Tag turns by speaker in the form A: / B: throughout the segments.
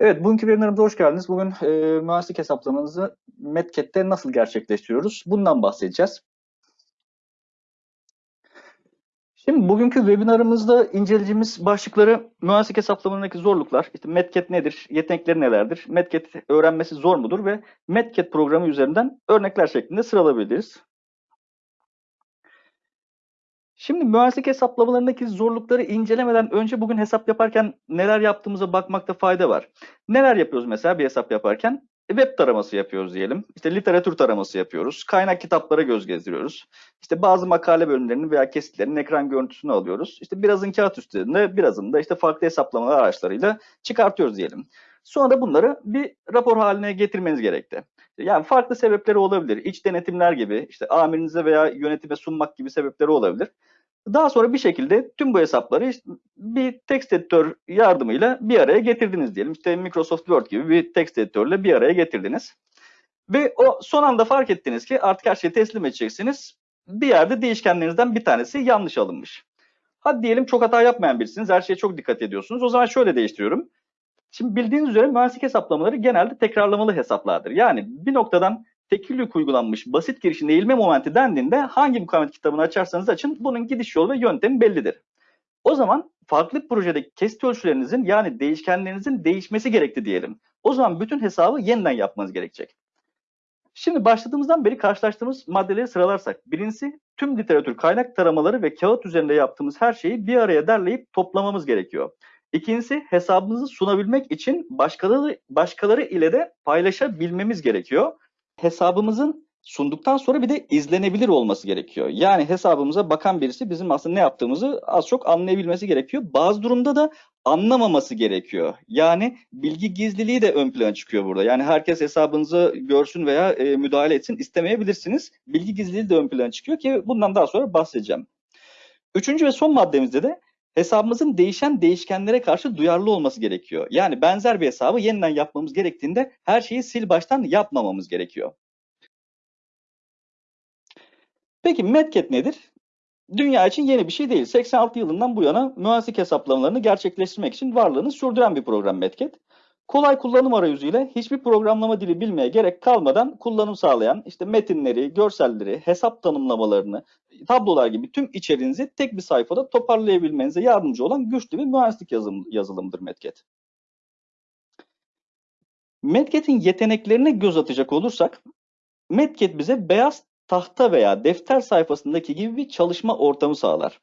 A: Evet, bugünkü webinarımıza hoş geldiniz. Bugün e, mühendislik hesaplamanızı MetCat'te nasıl gerçekleştiriyoruz? Bundan bahsedeceğiz. Şimdi bugünkü webinarımızda inceleyeceğimiz başlıkları mühendislik hesaplamalarındaki zorluklar, işte MetCat nedir, yetenekleri nelerdir, MetCat öğrenmesi zor mudur ve MetCat programı üzerinden örnekler şeklinde sıralayabiliriz. Şimdi mühendislik hesaplamalarındaki zorlukları incelemeden önce bugün hesap yaparken neler yaptığımıza bakmakta fayda var. Neler yapıyoruz mesela bir hesap yaparken? Web taraması yapıyoruz diyelim. İşte literatür taraması yapıyoruz. Kaynak kitaplara göz gezdiriyoruz. İşte bazı makale bölümlerinin veya kesitlerinin ekran görüntüsünü alıyoruz. İşte birazın kağıt üstünde, birazını da işte farklı hesaplama araçlarıyla çıkartıyoruz diyelim. Sonra bunları bir rapor haline getirmeniz gerekti. Yani farklı sebepleri olabilir. İç denetimler gibi, işte amirinize veya yönetime sunmak gibi sebepleri olabilir. Daha sonra bir şekilde tüm bu hesapları işte bir text editör yardımıyla bir araya getirdiniz diyelim. İşte Microsoft Word gibi bir text editörle bir araya getirdiniz. Ve o son anda fark ettiniz ki artık her şeyi teslim edeceksiniz. Bir yerde değişkenlerinizden bir tanesi yanlış alınmış. Hadi diyelim çok hata yapmayan birisiniz. Her şeye çok dikkat ediyorsunuz. O zaman şöyle değiştiriyorum. Şimdi bildiğiniz üzere mühendislik hesaplamaları genelde tekrarlamalı hesaplardır. Yani bir noktadan tekil uygulanmış basit girişin eğilme momenti dendiğinde hangi mukavemet kitabını açarsanız açın bunun gidiş yolu ve yöntemi bellidir. O zaman farklı projedeki kesit ölçülerinizin yani değişkenlerinizin değişmesi gerekti diyelim. O zaman bütün hesabı yeniden yapmanız gerekecek. Şimdi başladığımızdan beri karşılaştığımız maddeleri sıralarsak. Birincisi tüm literatür kaynak taramaları ve kağıt üzerinde yaptığımız her şeyi bir araya derleyip toplamamız gerekiyor. İkincisi hesabımızı sunabilmek için başkaları, başkaları ile de paylaşabilmemiz gerekiyor hesabımızın sunduktan sonra bir de izlenebilir olması gerekiyor. Yani hesabımıza bakan birisi bizim aslında ne yaptığımızı az çok anlayabilmesi gerekiyor. Bazı durumda da anlamaması gerekiyor. Yani bilgi gizliliği de ön plana çıkıyor burada. Yani herkes hesabınızı görsün veya e, müdahale etsin istemeyebilirsiniz. Bilgi gizliliği de ön plana çıkıyor ki bundan daha sonra bahsedeceğim. Üçüncü ve son maddemizde de hesabımızın değişen değişkenlere karşı duyarlı olması gerekiyor. Yani benzer bir hesabı yeniden yapmamız gerektiğinde her şeyi sil baştan yapmamamız gerekiyor. Peki Medcat nedir? Dünya için yeni bir şey değil. 86 yılından bu yana mühendislik hesaplamalarını gerçekleştirmek için varlığını sürdüren bir program Medcat kolay kullanım arayüzüyle hiçbir programlama dili bilmeye gerek kalmadan kullanım sağlayan işte metinleri, görselleri, hesap tanımlamalarını, tablolar gibi tüm içeriğinizi tek bir sayfada toparlayabilmenize yardımcı olan güçlü bir mühendislik yazılım, yazılımıdır Medcat. Medcat'in yeteneklerine göz atacak olursak, Medcat bize beyaz tahta veya defter sayfasındaki gibi bir çalışma ortamı sağlar.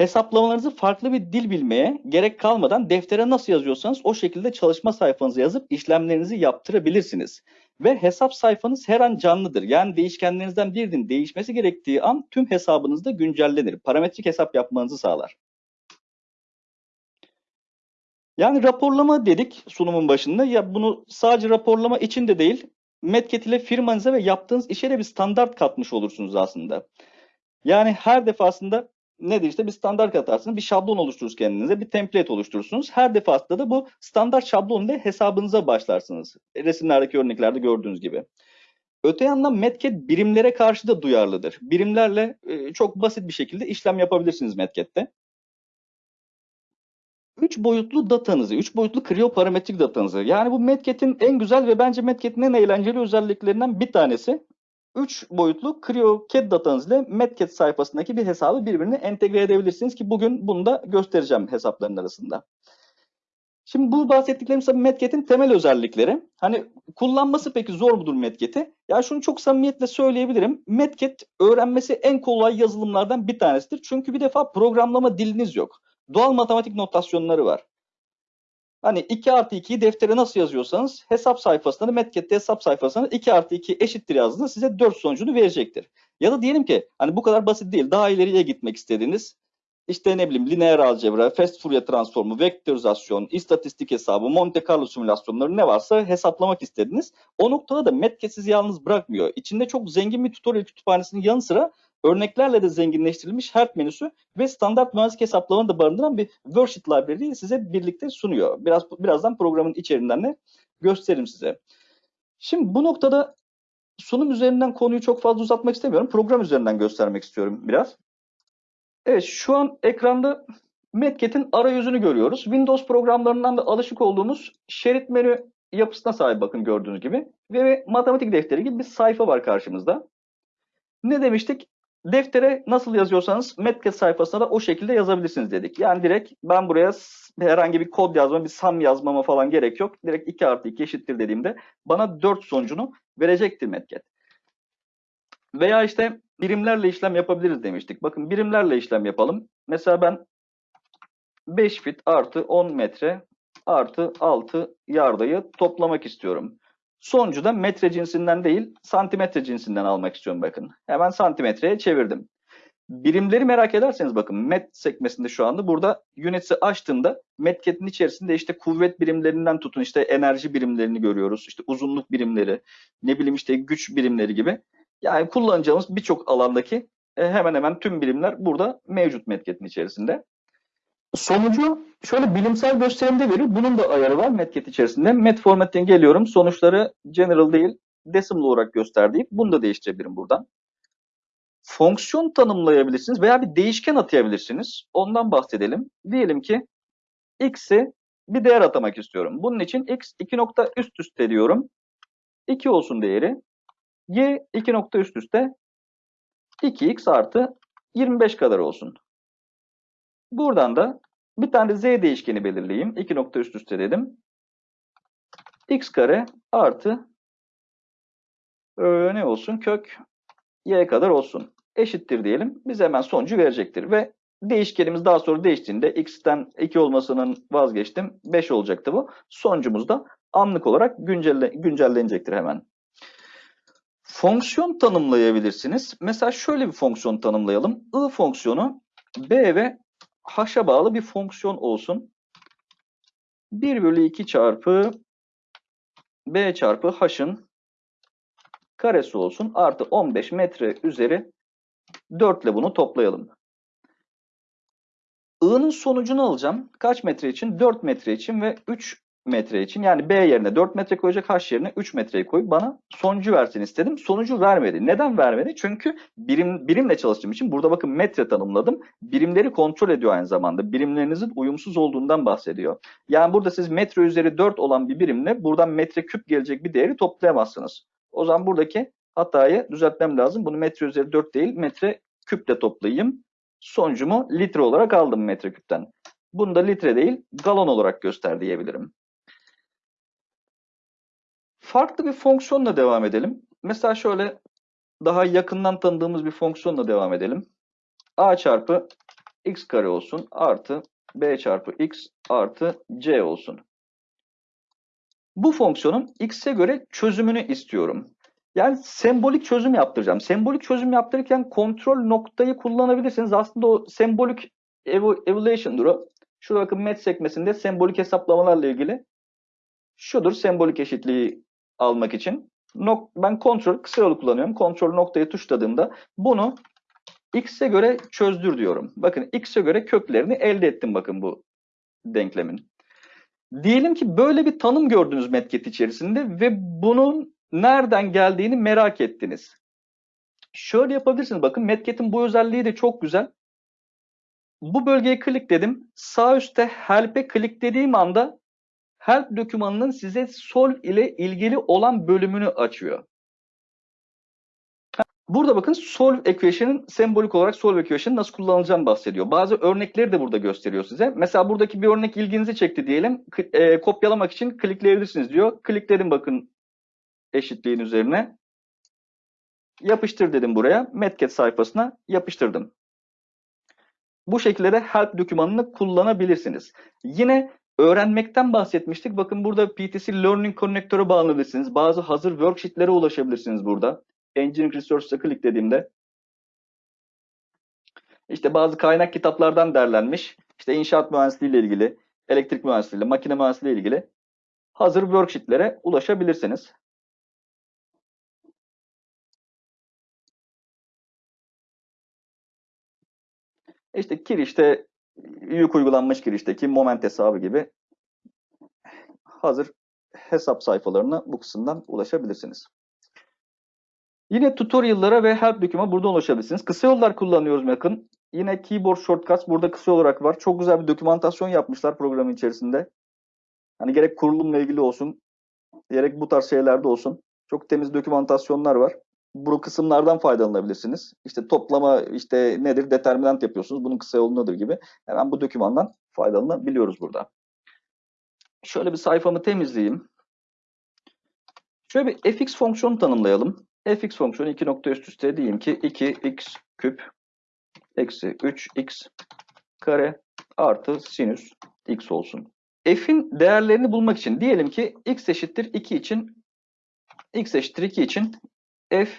A: Hesaplamalarınızı farklı bir dil bilmeye gerek kalmadan deftere nasıl yazıyorsanız o şekilde çalışma sayfanızı yazıp işlemlerinizi yaptırabilirsiniz. Ve hesap sayfanız her an canlıdır. Yani değişkenlerinizden birinin değişmesi gerektiği an tüm hesabınızda güncellenir. Parametrik hesap yapmanızı sağlar. Yani raporlama dedik sunumun başında. Ya bunu sadece raporlama için de değil, Medcat ile firmanıza ve yaptığınız işe de bir standart katmış olursunuz aslında. Yani her defasında nedir işte bir standart katarsınız, bir şablon oluşturursunuz kendinize, bir template oluşturursunuz. Her defasında da bu standart şablon ile hesabınıza başlarsınız. Resimlerdeki örneklerde gördüğünüz gibi. Öte yandan Medcat birimlere karşı da duyarlıdır. Birimlerle e, çok basit bir şekilde işlem yapabilirsiniz Medcat'te. Üç boyutlu datanızı, üç boyutlu kriyoparametrik datanızı. Yani bu Medcat'in en güzel ve bence Medcat'in en eğlenceli özelliklerinden bir tanesi. 3 boyutlu CryoCAD datanız ile MetCAD sayfasındaki bir hesabı birbirine entegre edebilirsiniz ki bugün bunu da göstereceğim hesapların arasında. Şimdi bu bahsettiklerim tabii MetCAD'in temel özellikleri. Hani kullanması peki zor mudur MetCAD'i? Ya şunu çok samimiyetle söyleyebilirim. MetCAD öğrenmesi en kolay yazılımlardan bir tanesidir. Çünkü bir defa programlama diliniz yok. Doğal matematik notasyonları var. Hani 2 artı 2'yi deftere nasıl yazıyorsanız hesap sayfasında, Metcat'te hesap sayfasına 2 artı 2 eşittir yazdığında size 4 sonucunu verecektir. Ya da diyelim ki hani bu kadar basit değil. Daha ileriye gitmek istediğiniz işte ne bileyim lineer algebra, fast Fourier transformu, vektorizasyon, istatistik hesabı, Monte Carlo simülasyonları ne varsa hesaplamak istediniz. O noktada da Metcat sizi yalnız bırakmıyor. İçinde çok zengin bir tutorial kütüphanesinin yanı sıra örneklerle de zenginleştirilmiş Help menüsü ve standart mühendislik hesaplamaını da barındıran bir worksheet library size birlikte sunuyor. Biraz birazdan programın içeriğinden de gösteririm size. Şimdi bu noktada sunum üzerinden konuyu çok fazla uzatmak istemiyorum. Program üzerinden göstermek istiyorum biraz. Evet şu an ekranda Metket'in arayüzünü görüyoruz. Windows programlarından da alışık olduğumuz şerit menü yapısına sahip bakın gördüğünüz gibi. Ve matematik defteri gibi bir sayfa var karşımızda. Ne demiştik? Deftere nasıl yazıyorsanız Metket sayfasına da o şekilde yazabilirsiniz dedik. Yani direkt ben buraya herhangi bir kod yazma, bir sum yazmama falan gerek yok. Direkt 2 artı 2 eşittir dediğimde bana 4 sonucunu verecektir Metket. Veya işte birimlerle işlem yapabiliriz demiştik. Bakın birimlerle işlem yapalım. Mesela ben 5 fit artı 10 metre artı 6 yardayı toplamak istiyorum. Sonucu da metre cinsinden değil santimetre cinsinden almak istiyorum bakın. Hemen santimetreye çevirdim. Birimleri merak ederseniz bakın met sekmesinde şu anda burada units'i açtığımda metketin içerisinde işte kuvvet birimlerinden tutun işte enerji birimlerini görüyoruz. işte uzunluk birimleri ne bileyim işte güç birimleri gibi. Yani kullanacağımız birçok alandaki e, hemen hemen tüm birimler burada mevcut metketin içerisinde. Sonucu şöyle bilimsel gösterimde verir. Bunun da ayarı var Metket içerisinde. Met formatine geliyorum. Sonuçları general değil decimal olarak göster deyip bunu da değiştirebilirim buradan. Fonksiyon tanımlayabilirsiniz veya bir değişken atayabilirsiniz. Ondan bahsedelim. Diyelim ki x'i bir değer atamak istiyorum. Bunun için x 2 nokta üst üste diyorum. 2 olsun değeri. y 2 nokta üst üste 2x artı 25 kadar olsun. Buradan da bir tane de z değişkeni belirleyeyim. 2 nokta üst üste dedim. x kare artı e, ne olsun? Kök y kadar olsun. Eşittir diyelim. Bize hemen sonucu verecektir. Ve değişkenimiz daha sonra değiştiğinde x'ten 2 olmasının vazgeçtim. 5 olacaktı bu. Sonucumuz da anlık olarak güncelle, güncellenecektir hemen. Fonksiyon tanımlayabilirsiniz. Mesela şöyle bir fonksiyon tanımlayalım. I fonksiyonu b ve h'a bağlı bir fonksiyon olsun. 1 bölü 2 çarpı b çarpı h'ın karesi olsun. Artı 15 metre üzeri 4 ile bunu toplayalım. I'nın sonucunu alacağım. Kaç metre için? 4 metre için ve 3 metre için. Yani B yerine 4 metre koyacak, H yerine 3 metreyi koyup bana sonucu versin istedim. Sonucu vermedi. Neden vermedi? Çünkü birim birimle çalıştığım için burada bakın metre tanımladım. Birimleri kontrol ediyor aynı zamanda. Birimlerinizin uyumsuz olduğundan bahsediyor. Yani burada siz metre üzeri 4 olan bir birimle buradan metre küp gelecek bir değeri toplayamazsınız. O zaman buradaki hatayı düzeltmem lazım. Bunu metre üzeri 4 değil metre küple toplayayım. Sonucumu litre olarak aldım metreküpten. Bunu da litre değil galon olarak göster diyebilirim. Farklı bir fonksiyonla devam edelim. Mesela şöyle daha yakından tanıdığımız bir fonksiyonla devam edelim. a çarpı x kare olsun artı b çarpı x artı c olsun. Bu fonksiyonun x'e göre çözümünü istiyorum. Yani sembolik çözüm yaptıracağım. Sembolik çözüm yaptırırken kontrol noktayı kullanabilirsiniz. Aslında o sembolik evaluation'dur o. Şurada bakın met sekmesinde sembolik hesaplamalarla ilgili şudur sembolik eşitliği almak için. Nok ben kontrol kısa yolu kullanıyorum. Kontrol noktayı tuşladığımda bunu x'e göre çözdür diyorum. Bakın x'e göre köklerini elde ettim bakın bu denklemin. Diyelim ki böyle bir tanım gördünüz metket içerisinde ve bunun nereden geldiğini merak ettiniz. Şöyle yapabilirsiniz. Bakın Metket'in bu özelliği de çok güzel. Bu bölgeye klikledim. Sağ üstte Help'e kliklediğim anda Help dokümanının size solve ile ilgili olan bölümünü açıyor. Burada bakın solve equation'ın sembolik olarak solve equation nasıl kullanılacağını bahsediyor. Bazı örnekleri de burada gösteriyor size. Mesela buradaki bir örnek ilginizi çekti diyelim. E, kopyalamak için klikleyebilirsiniz diyor. Klikledim bakın eşitliğin üzerine. Yapıştır dedim buraya. Metket sayfasına yapıştırdım. Bu şekilde de help dokümanını kullanabilirsiniz. Yine öğrenmekten bahsetmiştik. Bakın burada PTC Learning Connector'a bağlanabilirsiniz. Bazı hazır worksheetlere ulaşabilirsiniz burada. Engineering Resources'a kliklediğimde işte bazı kaynak kitaplardan derlenmiş. İşte inşaat mühendisliği ile ilgili, elektrik mühendisliği ile, makine mühendisliği ile ilgili hazır worksheetlere ulaşabilirsiniz. İşte kirişte yük uygulanmış kirişteki moment hesabı gibi hazır hesap sayfalarına bu kısımdan ulaşabilirsiniz. Yine tutorial'lara ve help doküma buradan ulaşabilirsiniz. Kısa yollar kullanıyoruz bakın. Yine keyboard shortcuts burada kısa olarak var. Çok güzel bir dokümantasyon yapmışlar programın içerisinde. Hani gerek kurulumla ilgili olsun, gerek bu tarz şeylerde olsun. Çok temiz dokümantasyonlar var. Bu kısımlardan faydalanabilirsiniz. İşte toplama işte nedir determinant yapıyorsunuz. Bunun kısa yolu nedir gibi. Hemen bu dokümandan faydalanabiliyoruz burada. Şöyle bir sayfamı temizleyeyim. Şöyle bir fx fonksiyonu tanımlayalım. fx fonksiyonu 2 nokta üst üste diyeyim ki 2x küp eksi 3x kare artı sinüs x olsun. F'in değerlerini bulmak için diyelim ki x eşittir 2 için x eşittir 2 için f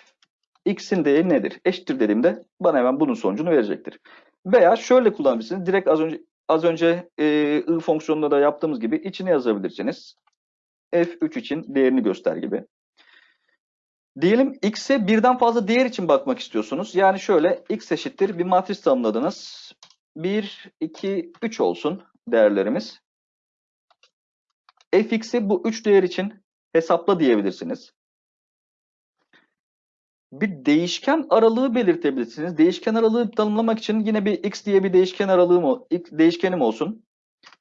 A: x'in değeri nedir? Eşittir dediğimde bana hemen bunun sonucunu verecektir. Veya şöyle kullanabilirsiniz. Direkt az önce az önce e, i fonksiyonunda da yaptığımız gibi içine yazabilirsiniz. f3 için değerini göster gibi. Diyelim x'e birden fazla değer için bakmak istiyorsunuz. Yani şöyle x eşittir bir matris tanımladınız. 1, 2, 3 olsun değerlerimiz. fx'i bu 3 değer için hesapla diyebilirsiniz. Bir değişken aralığı belirtebilirsiniz. Değişken aralığı tanımlamak için yine bir x diye bir değişken aralığım, değişkenim olsun.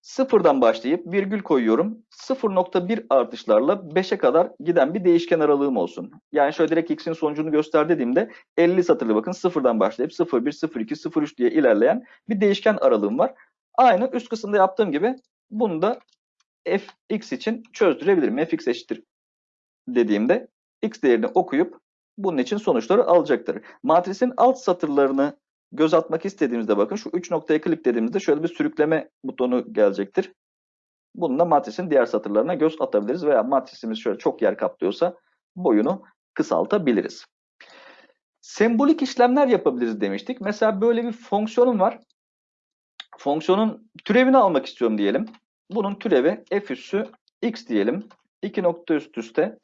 A: Sıfırdan başlayıp virgül koyuyorum. 0.1 artışlarla 5'e kadar giden bir değişken aralığım olsun. Yani şöyle direkt x'in sonucunu göster dediğimde 50 satırlı bakın sıfırdan başlayıp 0.1, 0.2, 0.3 diye ilerleyen bir değişken aralığım var. Aynı üst kısımda yaptığım gibi bunu da fx için çözdürebilirim. fx eşittir dediğimde x değerini okuyup bunun için sonuçları alacaktır. Matrisin alt satırlarını göz atmak istediğimizde bakın şu 3 noktaya klik dediğimizde şöyle bir sürükleme butonu gelecektir. Bununla matrisin diğer satırlarına göz atabiliriz veya matrisimiz şöyle çok yer kaplıyorsa boyunu kısaltabiliriz. Sembolik işlemler yapabiliriz demiştik. Mesela böyle bir fonksiyonum var. Fonksiyonun türevini almak istiyorum diyelim. Bunun türevi f üssü x diyelim. 2 nokta üst üste.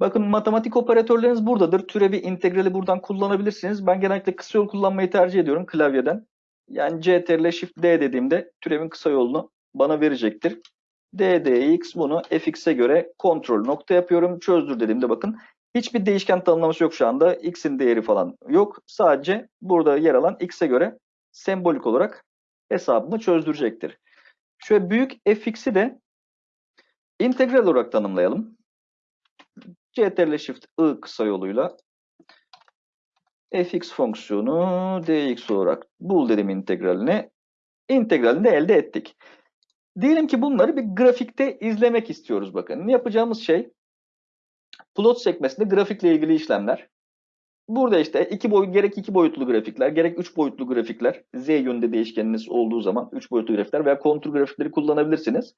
A: Bakın matematik operatörleriniz buradadır. Türevi, integrali buradan kullanabilirsiniz. Ben genellikle kısa yol kullanmayı tercih ediyorum klavyeden. Yani CTRL Shift D dediğimde türevin kısa yolunu bana verecektir. ddx bunu fx'e göre kontrol nokta yapıyorum. Çözdür dediğimde bakın hiçbir değişken tanımlaması yok şu anda. x'in değeri falan yok. Sadece burada yer alan x'e göre sembolik olarak hesabımı çözdürecektir. Şöyle büyük fx'i de integral olarak tanımlayalım. CTRL Shift I kısa yoluyla fx fonksiyonu dx olarak bul dedim integralini. İntegralini de elde ettik. Diyelim ki bunları bir grafikte izlemek istiyoruz bakın. Yapacağımız şey plot sekmesinde grafikle ilgili işlemler. Burada işte iki boy, gerek iki boyutlu grafikler, gerek üç boyutlu grafikler, z yönünde değişkeniniz olduğu zaman üç boyutlu grafikler veya kontur grafikleri kullanabilirsiniz.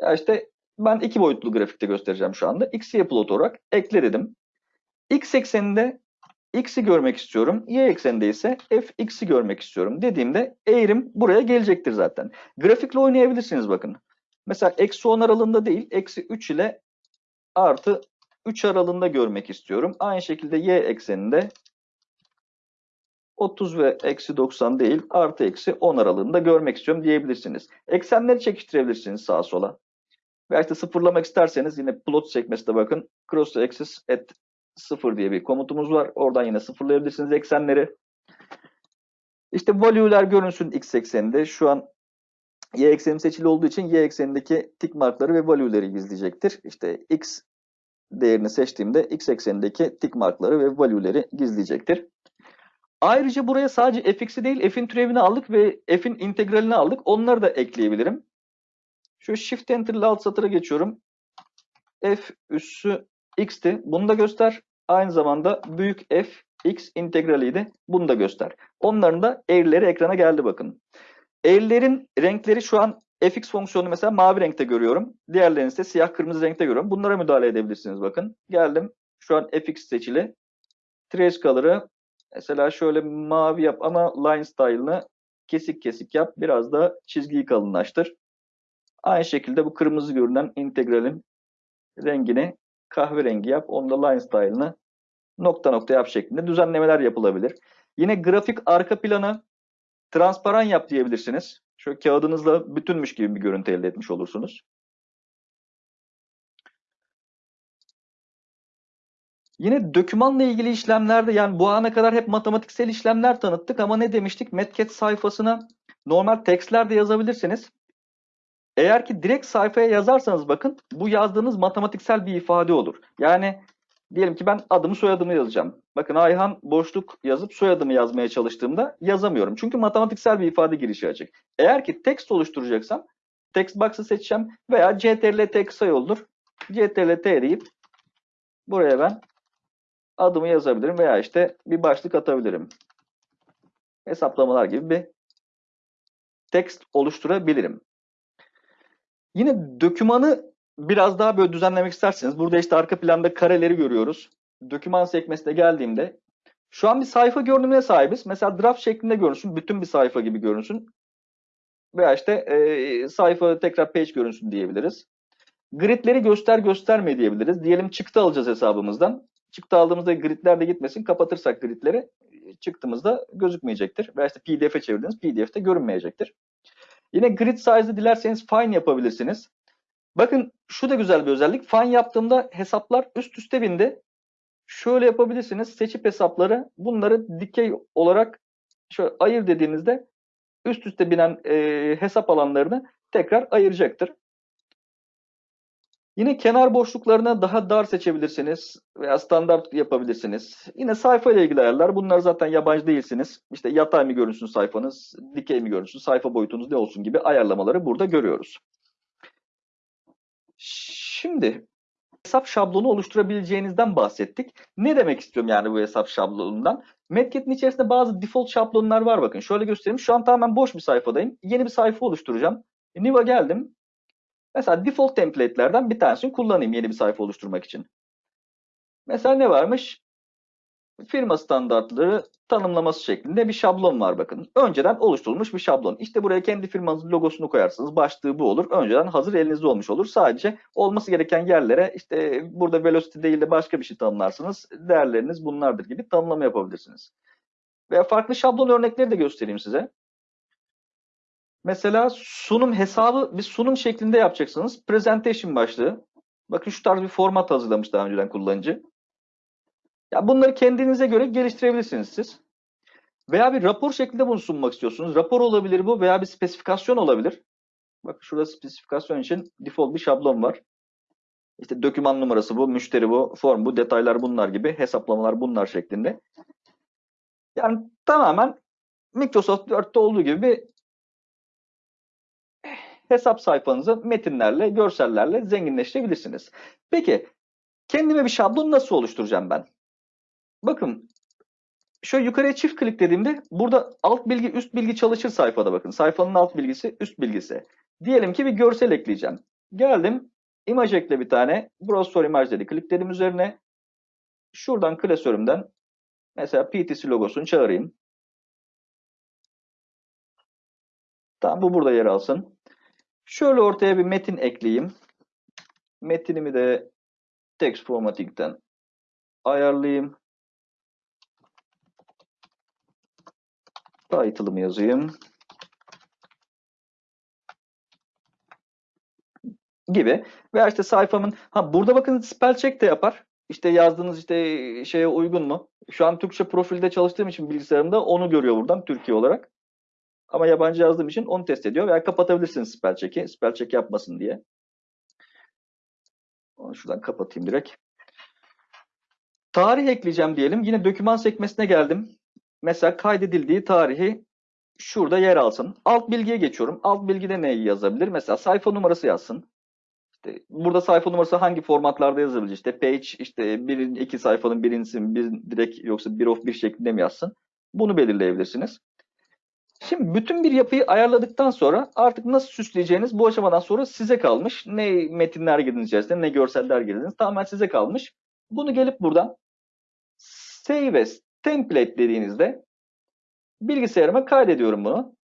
A: Ya işte ben iki boyutlu grafikte göstereceğim şu anda. X'ye plot olarak ekle dedim. X ekseninde X'i görmek istiyorum. Y ekseninde ise Fx'i görmek istiyorum dediğimde eğrim buraya gelecektir zaten. Grafikle oynayabilirsiniz bakın. Mesela eksi 10 aralığında değil, eksi 3 ile artı 3 aralığında görmek istiyorum. Aynı şekilde Y ekseninde 30 ve eksi 90 değil, artı eksi 10 aralığında görmek istiyorum diyebilirsiniz. Eksenleri çekiştirebilirsiniz sağa sola. Veya işte sıfırlamak isterseniz yine plot sekmesine bakın. Cross axis at 0 diye bir komutumuz var. Oradan yine sıfırlayabilirsiniz eksenleri. İşte value'ler görünsün x ekseninde. Şu an y ekseni seçili olduğu için y eksenindeki tik markları ve value'leri gizleyecektir. İşte x değerini seçtiğimde x eksenindeki tik markları ve value'leri gizleyecektir. Ayrıca buraya sadece fx'i değil f'in türevini aldık ve f'in integralini aldık. Onları da ekleyebilirim. Şu Shift Enter ile alt satıra geçiyorum. F üssü x'ti. Bunu da göster. Aynı zamanda büyük F x integraliydi. Bunu da göster. Onların da eğrileri ekrana geldi bakın. Eğrilerin renkleri şu an fx fonksiyonu mesela mavi renkte görüyorum. Diğerlerini ise siyah kırmızı renkte görüyorum. Bunlara müdahale edebilirsiniz bakın. Geldim. Şu an fx seçili. Trace color'ı mesela şöyle mavi yap ama line style'ını kesik kesik yap. Biraz da çizgiyi kalınlaştır. Aynı şekilde bu kırmızı görünen integralin rengini kahverengi yap. Onda line style'ını nokta nokta yap şeklinde düzenlemeler yapılabilir. Yine grafik arka planı transparan yap diyebilirsiniz. Şöyle kağıdınızla bütünmüş gibi bir görüntü elde etmiş olursunuz. Yine dokümanla ilgili işlemlerde yani bu ana kadar hep matematiksel işlemler tanıttık ama ne demiştik? Metcat sayfasına normal tekstler de yazabilirsiniz. Eğer ki direkt sayfaya yazarsanız bakın bu yazdığınız matematiksel bir ifade olur. Yani diyelim ki ben adımı soyadımı yazacağım. Bakın Ayhan boşluk yazıp soyadımı yazmaya çalıştığımda yazamıyorum. Çünkü matematiksel bir ifade girişi açık. Eğer ki text oluşturacaksam text box'ı seçeceğim veya ctrl t kısa yoldur. ctrl t deyip buraya ben adımı yazabilirim veya işte bir başlık atabilirim. Hesaplamalar gibi bir text oluşturabilirim. Yine dokümanı biraz daha böyle düzenlemek isterseniz burada işte arka planda kareleri görüyoruz. Doküman sekmesine geldiğimde şu an bir sayfa görünümüne sahibiz. Mesela draft şeklinde görünsün. Bütün bir sayfa gibi görünsün. Veya işte e, sayfa tekrar page görünsün diyebiliriz. Gridleri göster gösterme diyebiliriz. Diyelim çıktı alacağız hesabımızdan. Çıktı aldığımızda gridler de gitmesin. Kapatırsak gridleri çıktığımızda gözükmeyecektir. Veya işte pdf'e çevirdiniz. pdf'te görünmeyecektir. Yine grid size'ı dilerseniz fine yapabilirsiniz. Bakın şu da güzel bir özellik. Fine yaptığımda hesaplar üst üste bindi. Şöyle yapabilirsiniz. Seçip hesapları bunları dikey olarak şöyle ayır dediğinizde üst üste binen e, hesap alanlarını tekrar ayıracaktır. Yine kenar boşluklarına daha dar seçebilirsiniz veya standart yapabilirsiniz. Yine sayfa ile ilgili ayarlar. Bunlar zaten yabancı değilsiniz. İşte yatay mı görünsün sayfanız, dikey mi görünsün, sayfa boyutunuz ne olsun gibi ayarlamaları burada görüyoruz. Şimdi hesap şablonu oluşturabileceğinizden bahsettik. Ne demek istiyorum yani bu hesap şablonundan? Medkit'in içerisinde bazı default şablonlar var bakın. Şöyle göstereyim. Şu an tamamen boş bir sayfadayım. Yeni bir sayfa oluşturacağım. New'a geldim. Mesela default template'lerden bir tanesini kullanayım yeni bir sayfa oluşturmak için. Mesela ne varmış? Firma standartları tanımlaması şeklinde bir şablon var bakın. Önceden oluşturulmuş bir şablon. İşte buraya kendi firmanızın logosunu koyarsınız. Başlığı bu olur. Önceden hazır elinizde olmuş olur. Sadece olması gereken yerlere işte burada velocity değil de başka bir şey tanımlarsınız. Değerleriniz bunlardır gibi tanımlama yapabilirsiniz. Veya farklı şablon örnekleri de göstereyim size. Mesela sunum hesabı bir sunum şeklinde yapacaksınız. Presentation başlığı. Bakın şu tarz bir format hazırlamış daha önceden kullanıcı. Ya bunları kendinize göre geliştirebilirsiniz siz. Veya bir rapor şeklinde bunu sunmak istiyorsunuz. Rapor olabilir bu veya bir spesifikasyon olabilir. Bakın şurada spesifikasyon için default bir şablon var. İşte doküman numarası bu, müşteri bu, form bu, detaylar bunlar gibi, hesaplamalar bunlar şeklinde. Yani tamamen Microsoft Word'de olduğu gibi bir hesap sayfanızı metinlerle, görsellerle zenginleştirebilirsiniz. Peki kendime bir şablon nasıl oluşturacağım ben? Bakın şöyle yukarıya çift kliklediğimde burada alt bilgi üst bilgi çalışır sayfada bakın. Sayfanın alt bilgisi üst bilgisi. Diyelim ki bir görsel ekleyeceğim. Geldim imaj ekle bir tane. Browse for image dedi. Klikledim üzerine. Şuradan klasörümden mesela PTC logosunu çağırayım. Tamam bu burada yer alsın. Şöyle ortaya bir metin ekleyeyim. Metinimi de text formatting'den ayarlayayım. Title'ımı yazayım. Gibi. Veya işte sayfamın ha burada bakın spell check de yapar. İşte yazdığınız işte şeye uygun mu? Şu an Türkçe profilde çalıştığım için bilgisayarımda onu görüyor buradan Türkiye olarak. Ama yabancı yazdığım için onu test ediyor. Veya kapatabilirsiniz spell check'i. Spell check yapmasın diye. Onu şuradan kapatayım direkt. Tarih ekleyeceğim diyelim. Yine doküman sekmesine geldim. Mesela kaydedildiği tarihi şurada yer alsın. Alt bilgiye geçiyorum. Alt bilgide neyi yazabilir? Mesela sayfa numarası yazsın. İşte burada sayfa numarası hangi formatlarda yazılır? İşte page, işte birin, iki sayfanın birincisi bir direkt yoksa bir of bir şeklinde mi yazsın? Bunu belirleyebilirsiniz. Şimdi bütün bir yapıyı ayarladıktan sonra artık nasıl süsleyeceğiniz bu aşamadan sonra size kalmış. Ne metinler içerisinde ne görseller girdiniz tamamen size kalmış. Bunu gelip buradan Save as Template dediğinizde bilgisayarıma kaydediyorum bunu.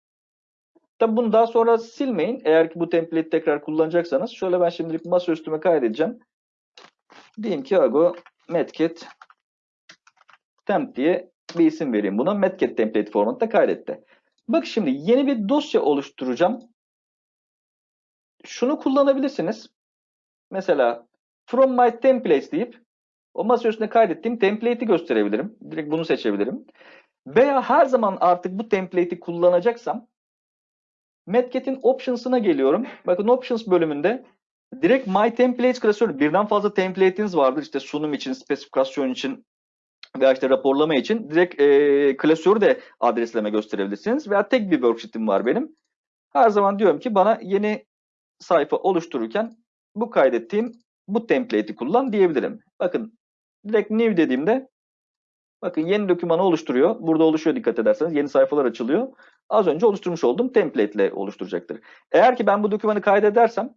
A: Tabi bunu daha sonra silmeyin. Eğer ki bu template tekrar kullanacaksanız şöyle ben şimdilik masa kaydedeceğim. Diyeyim ki Ago Medkit temp diye bir isim vereyim buna. Medkit template formatında kaydetti. Bak şimdi yeni bir dosya oluşturacağım. Şunu kullanabilirsiniz. Mesela from my templates deyip O masa üstüne kaydettiğim template'i gösterebilirim. Direkt bunu seçebilirim. Veya her zaman artık bu template'i kullanacaksam Medket'in Options'ına geliyorum. Bakın Options bölümünde direkt My Templates klasörü birden fazla template'iniz vardır. İşte sunum için, spesifikasyon için veya işte raporlama için direkt e, klasörü de adresleme gösterebilirsiniz. Veya tek bir worksheet'im var benim. Her zaman diyorum ki bana yeni sayfa oluştururken bu kaydettiğim bu template'i kullan diyebilirim. Bakın direkt new dediğimde bakın yeni dokümanı oluşturuyor. Burada oluşuyor dikkat ederseniz. Yeni sayfalar açılıyor. Az önce oluşturmuş olduğum template ile oluşturacaktır. Eğer ki ben bu dokümanı kaydedersem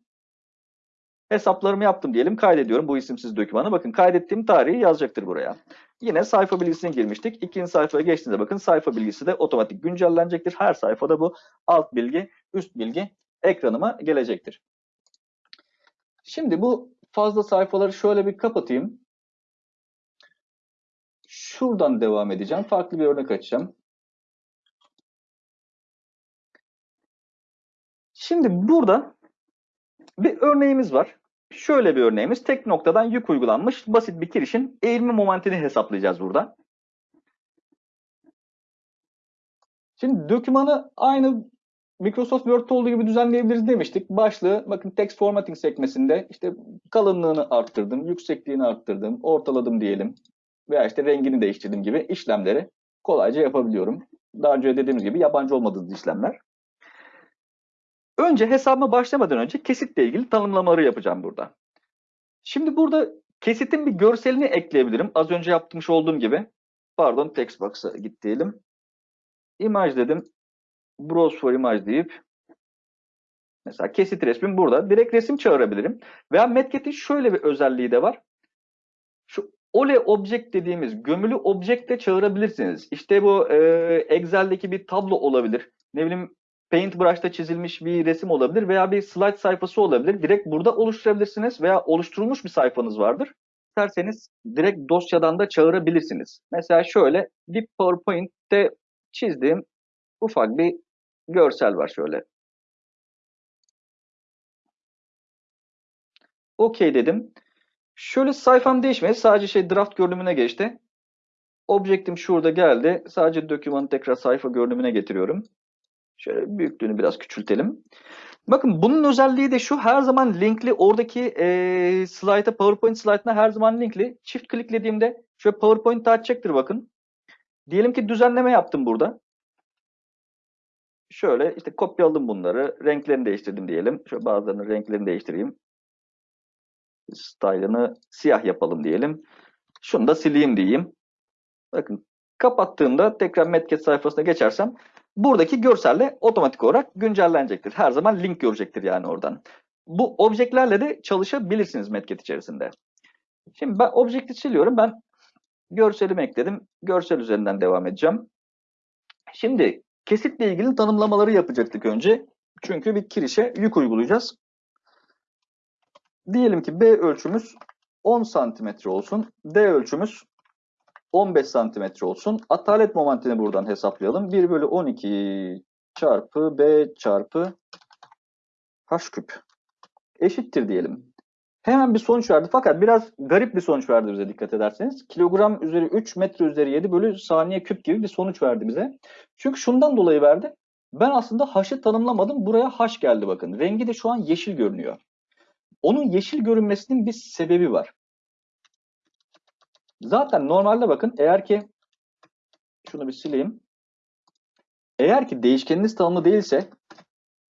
A: hesaplarımı yaptım diyelim. Kaydediyorum bu isimsiz dokümanı. Bakın kaydettiğim tarihi yazacaktır buraya. Yine sayfa bilgisine girmiştik. İkinci sayfaya geçtiğinizde bakın sayfa bilgisi de otomatik güncellenecektir. Her sayfada bu alt bilgi, üst bilgi ekranıma gelecektir. Şimdi bu fazla sayfaları şöyle bir kapatayım. Şuradan devam edeceğim. Farklı bir örnek açacağım. Şimdi burada bir örneğimiz var. Şöyle bir örneğimiz. Tek noktadan yük uygulanmış basit bir kirişin eğilme momentini hesaplayacağız burada. Şimdi dokümanı aynı Microsoft Word'te olduğu gibi düzenleyebiliriz demiştik. Başlığı bakın text formatting sekmesinde işte kalınlığını arttırdım, yüksekliğini arttırdım, ortaladım diyelim. Veya işte rengini değiştirdim gibi işlemleri kolayca yapabiliyorum. Daha önce dediğimiz gibi yabancı olmadığınız işlemler. Önce hesabıma başlamadan önce kesitle ilgili tanımlamaları yapacağım burada. Şimdi burada kesitin bir görselini ekleyebilirim. Az önce yapmış olduğum gibi. Pardon text box'a git diyelim. Image dedim. Browse for image deyip mesela kesit resmim burada. Direkt resim çağırabilirim. Veya Medket'in şöyle bir özelliği de var. Şu Ole object dediğimiz gömülü objekte çağırabilirsiniz. İşte bu e, Excel'deki bir tablo olabilir. Ne bileyim Paintbrush'ta çizilmiş bir resim olabilir veya bir slide sayfası olabilir. Direkt burada oluşturabilirsiniz veya oluşturulmuş bir sayfanız vardır. İsterseniz direkt dosyadan da çağırabilirsiniz. Mesela şöyle bir PowerPoint'te çizdiğim ufak bir görsel var şöyle. OK dedim. Şöyle sayfam değişmedi. Sadece şey draft görünümüne geçti. Objektim şurada geldi. Sadece dokümanı tekrar sayfa görünümüne getiriyorum. Şöyle büyüklüğünü biraz küçültelim. Bakın bunun özelliği de şu her zaman linkli oradaki e, slide'a PowerPoint slide'ına her zaman linkli. Çift kliklediğimde şöyle PowerPoint açacaktır bakın. Diyelim ki düzenleme yaptım burada. Şöyle işte kopyaladım bunları. Renklerini değiştirdim diyelim. Şöyle bazılarının renklerini değiştireyim. Style'ını siyah yapalım diyelim. Şunu da sileyim diyeyim. Bakın kapattığımda tekrar Metket sayfasına geçersem buradaki görselle otomatik olarak güncellenecektir. Her zaman link görecektir yani oradan. Bu objektlerle de çalışabilirsiniz Metket içerisinde. Şimdi ben objekti siliyorum. Ben görselimi ekledim. Görsel üzerinden devam edeceğim. Şimdi kesitle ilgili tanımlamaları yapacaktık önce. Çünkü bir kirişe yük uygulayacağız. Diyelim ki B ölçümüz 10 santimetre olsun. D ölçümüz 15 santimetre olsun. Atalet momentini buradan hesaplayalım. 1 bölü 12 çarpı B çarpı H küp eşittir diyelim. Hemen bir sonuç verdi fakat biraz garip bir sonuç verdi bize dikkat ederseniz. Kilogram üzeri 3 metre üzeri 7 bölü saniye küp gibi bir sonuç verdi bize. Çünkü şundan dolayı verdi. Ben aslında H'ı tanımlamadım. Buraya H geldi bakın. Rengi de şu an yeşil görünüyor. Onun yeşil görünmesinin bir sebebi var. Zaten normalde bakın eğer ki şunu bir sileyim. Eğer ki değişkeniniz tanımlı değilse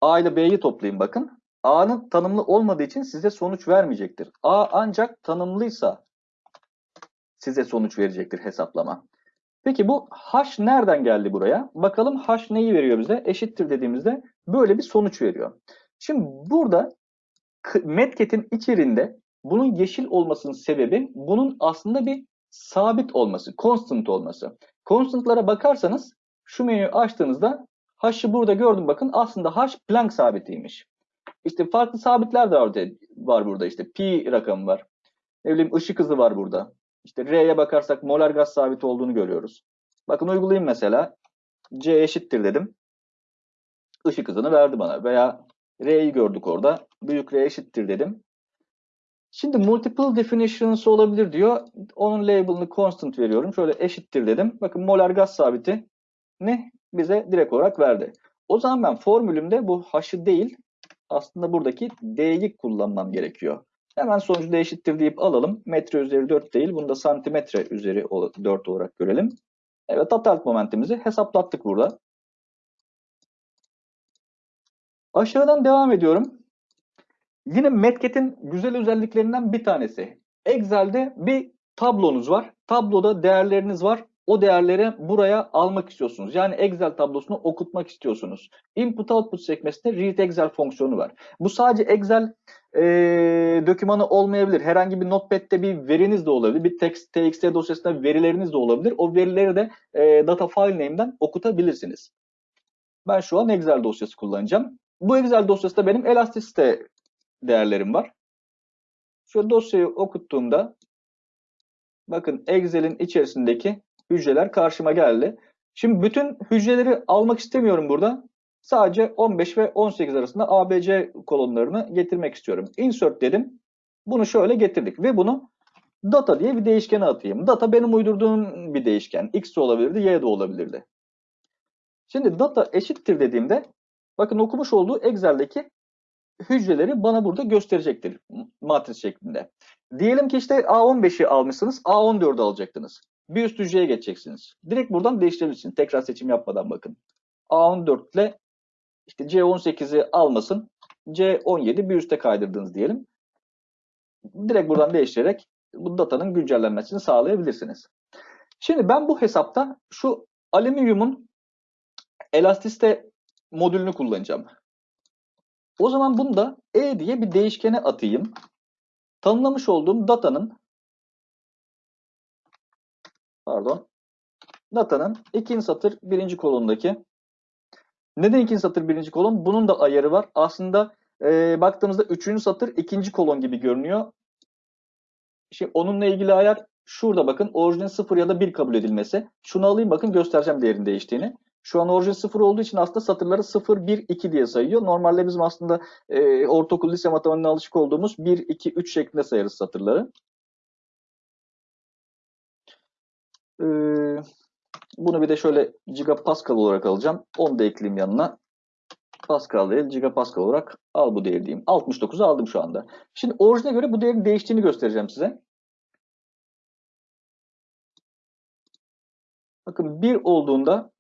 A: A ile B'yi toplayın bakın. A'nın tanımlı olmadığı için size sonuç vermeyecektir. A ancak tanımlıysa size sonuç verecektir hesaplama. Peki bu H nereden geldi buraya? Bakalım H neyi veriyor bize? Eşittir dediğimizde böyle bir sonuç veriyor. Şimdi burada Medket'in içerisinde bunun yeşil olmasının sebebi bunun aslında bir sabit olması, constant olması. Constant'lara bakarsanız şu menüyü açtığınızda H'ı burada gördüm bakın aslında H Planck sabitiymiş. İşte farklı sabitler de var, var burada işte pi rakamı var. Ne bileyim ışık hızı var burada. İşte R'ye bakarsak molar gaz sabiti olduğunu görüyoruz. Bakın uygulayayım mesela. C eşittir dedim. Işık hızını verdi bana. Veya R'yi gördük orada. Büyük R eşittir dedim. Şimdi multiple definitions olabilir diyor. Onun label'ını constant veriyorum. Şöyle eşittir dedim. Bakın molar gaz sabiti ne bize direkt olarak verdi. O zaman ben formülümde bu h'ı değil aslında buradaki d'yi kullanmam gerekiyor. Hemen sonucu da eşittir deyip alalım. Metre üzeri 4 değil. Bunu da santimetre üzeri 4 olarak görelim. Evet atalt momentimizi hesaplattık burada. Aşağıdan devam ediyorum. Yine Metket'in güzel özelliklerinden bir tanesi. Excel'de bir tablonuz var. Tabloda değerleriniz var. O değerleri buraya almak istiyorsunuz. Yani Excel tablosunu okutmak istiyorsunuz. Input Output sekmesinde Read Excel fonksiyonu var. Bu sadece Excel e, dokümanı olmayabilir. Herhangi bir notepad'de bir veriniz de olabilir. Bir text, txt dosyasında verileriniz de olabilir. O verileri de e, data file name'den okutabilirsiniz. Ben şu an Excel dosyası kullanacağım. Bu Excel dosyasında benim Elastic'te değerlerim var. Şu dosyayı okuttuğumda bakın Excel'in içerisindeki hücreler karşıma geldi. Şimdi bütün hücreleri almak istemiyorum burada. Sadece 15 ve 18 arasında ABC kolonlarını getirmek istiyorum. Insert dedim. Bunu şöyle getirdik ve bunu data diye bir değişkene atayım. Data benim uydurduğum bir değişken. X de olabilirdi, Y de olabilirdi. Şimdi data eşittir dediğimde bakın okumuş olduğu Excel'deki hücreleri bana burada gösterecektir matris şeklinde. Diyelim ki işte A15'i almışsınız, A14'ü alacaktınız. Bir üst hücreye geçeceksiniz. Direkt buradan değiştirebilirsiniz. Tekrar seçim yapmadan bakın. A14 ile işte C18'i almasın, C17 bir üste kaydırdınız diyelim. Direkt buradan değiştirerek bu datanın güncellenmesini sağlayabilirsiniz. Şimdi ben bu hesapta şu alüminyumun elastiste modülünü kullanacağım. O zaman bunu da E diye bir değişkene atayım. Tanımlamış olduğum datanın pardon datanın ikinci satır birinci kolondaki neden ikinci satır birinci kolon? Bunun da ayarı var. Aslında e, baktığımızda üçüncü satır ikinci kolon gibi görünüyor. Şimdi onunla ilgili ayar şurada bakın orijinin 0 ya da 1 kabul edilmesi. Şunu alayım bakın göstereceğim değerin değiştiğini. Şu an orijin 0 olduğu için aslında satırları 0, 1, 2 diye sayıyor. Normalde bizim aslında e, ortaokul lise matematiğine alışık olduğumuz 1, 2, 3 şeklinde sayarız satırları. Ee, bunu bir de şöyle gigapascal olarak alacağım. Onu da ekleyeyim yanına. Pascal değil, gigapascal olarak al bu değeri diyeyim. 69'u aldım şu anda. Şimdi orijine göre bu değerin değiştiğini göstereceğim size. Bakın 1 olduğunda